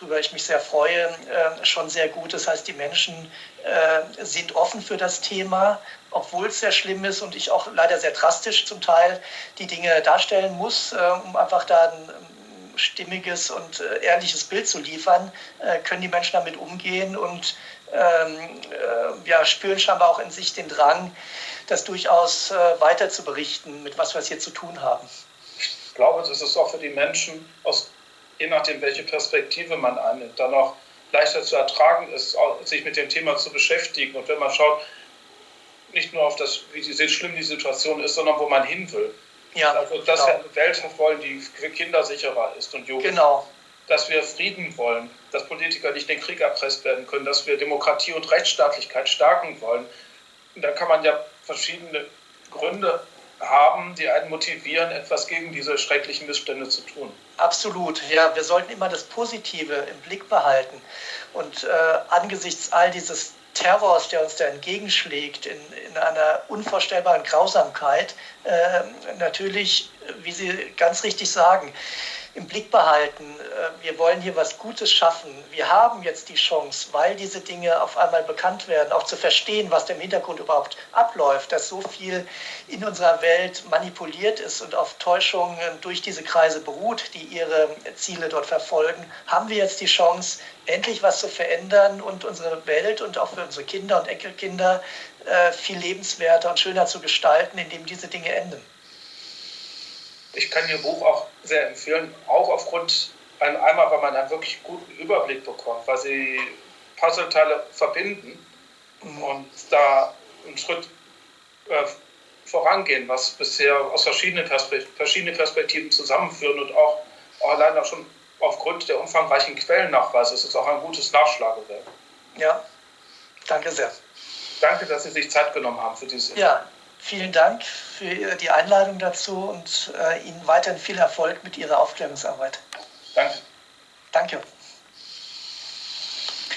worüber ich mich sehr freue, äh, schon sehr gut. Das heißt, die Menschen äh, sind offen für das Thema, obwohl es sehr schlimm ist und ich auch leider sehr drastisch zum Teil die Dinge darstellen muss, äh, um einfach da ein ähm, stimmiges und äh, ehrliches Bild zu liefern, äh, können die Menschen damit umgehen und ja, spüren scheinbar auch in sich den Drang, das durchaus äh, weiter zu berichten, mit was wir es hier zu tun haben. Ich glaube, dass es auch für die Menschen, aus, je nachdem, welche Perspektive man einnimmt, dann auch leichter zu ertragen ist, sich mit dem Thema zu beschäftigen. Und wenn man schaut, nicht nur auf das, wie die, schlimm die Situation ist, sondern wo man hin will. Ja, also, dass genau. wir eine Welt wollen, die für Kinder sicherer ist und Jugendliche. Genau. Dass wir Frieden wollen, dass Politiker nicht den Krieg erpresst werden können, dass wir Demokratie und Rechtsstaatlichkeit stärken wollen. Und da kann man ja verschiedene Gründe haben, die einen motivieren, etwas gegen diese schrecklichen Missstände zu tun. Absolut, ja, wir sollten immer das Positive im Blick behalten. Und äh, angesichts all dieses Terrors, der uns da entgegenschlägt, in, in einer unvorstellbaren Grausamkeit, äh, natürlich, wie Sie ganz richtig sagen, im Blick behalten. Äh, wir wollen hier was Gutes schaffen. Wir haben jetzt die Chance, weil diese Dinge auf einmal bekannt werden, auch zu verstehen, was im Hintergrund überhaupt abläuft, dass so viel in unserer Welt manipuliert ist und auf Täuschungen durch diese Kreise beruht, die ihre Ziele dort verfolgen, haben wir jetzt die Chance, endlich was zu verändern und unsere Welt und auch für unsere Kinder und Enkelkinder äh, viel lebenswerter und schöner zu gestalten, indem diese Dinge enden ich kann Ihr Buch auch sehr empfehlen, auch aufgrund einmal, weil man einen wirklich guten Überblick bekommt, weil Sie Puzzleteile verbinden mhm. und da einen Schritt äh, vorangehen, was bisher aus verschiedenen, Perspekt verschiedenen Perspektiven zusammenführen und auch, auch allein auch schon aufgrund der umfangreichen Quellennachweise ist es auch ein gutes Nachschlagewerk. Ja, danke sehr. Danke, dass Sie sich Zeit genommen haben für dieses Ja, Vielen Dank für die Einladung dazu und äh, Ihnen weiterhin viel Erfolg mit Ihrer Aufklärungsarbeit. Danke. Danke.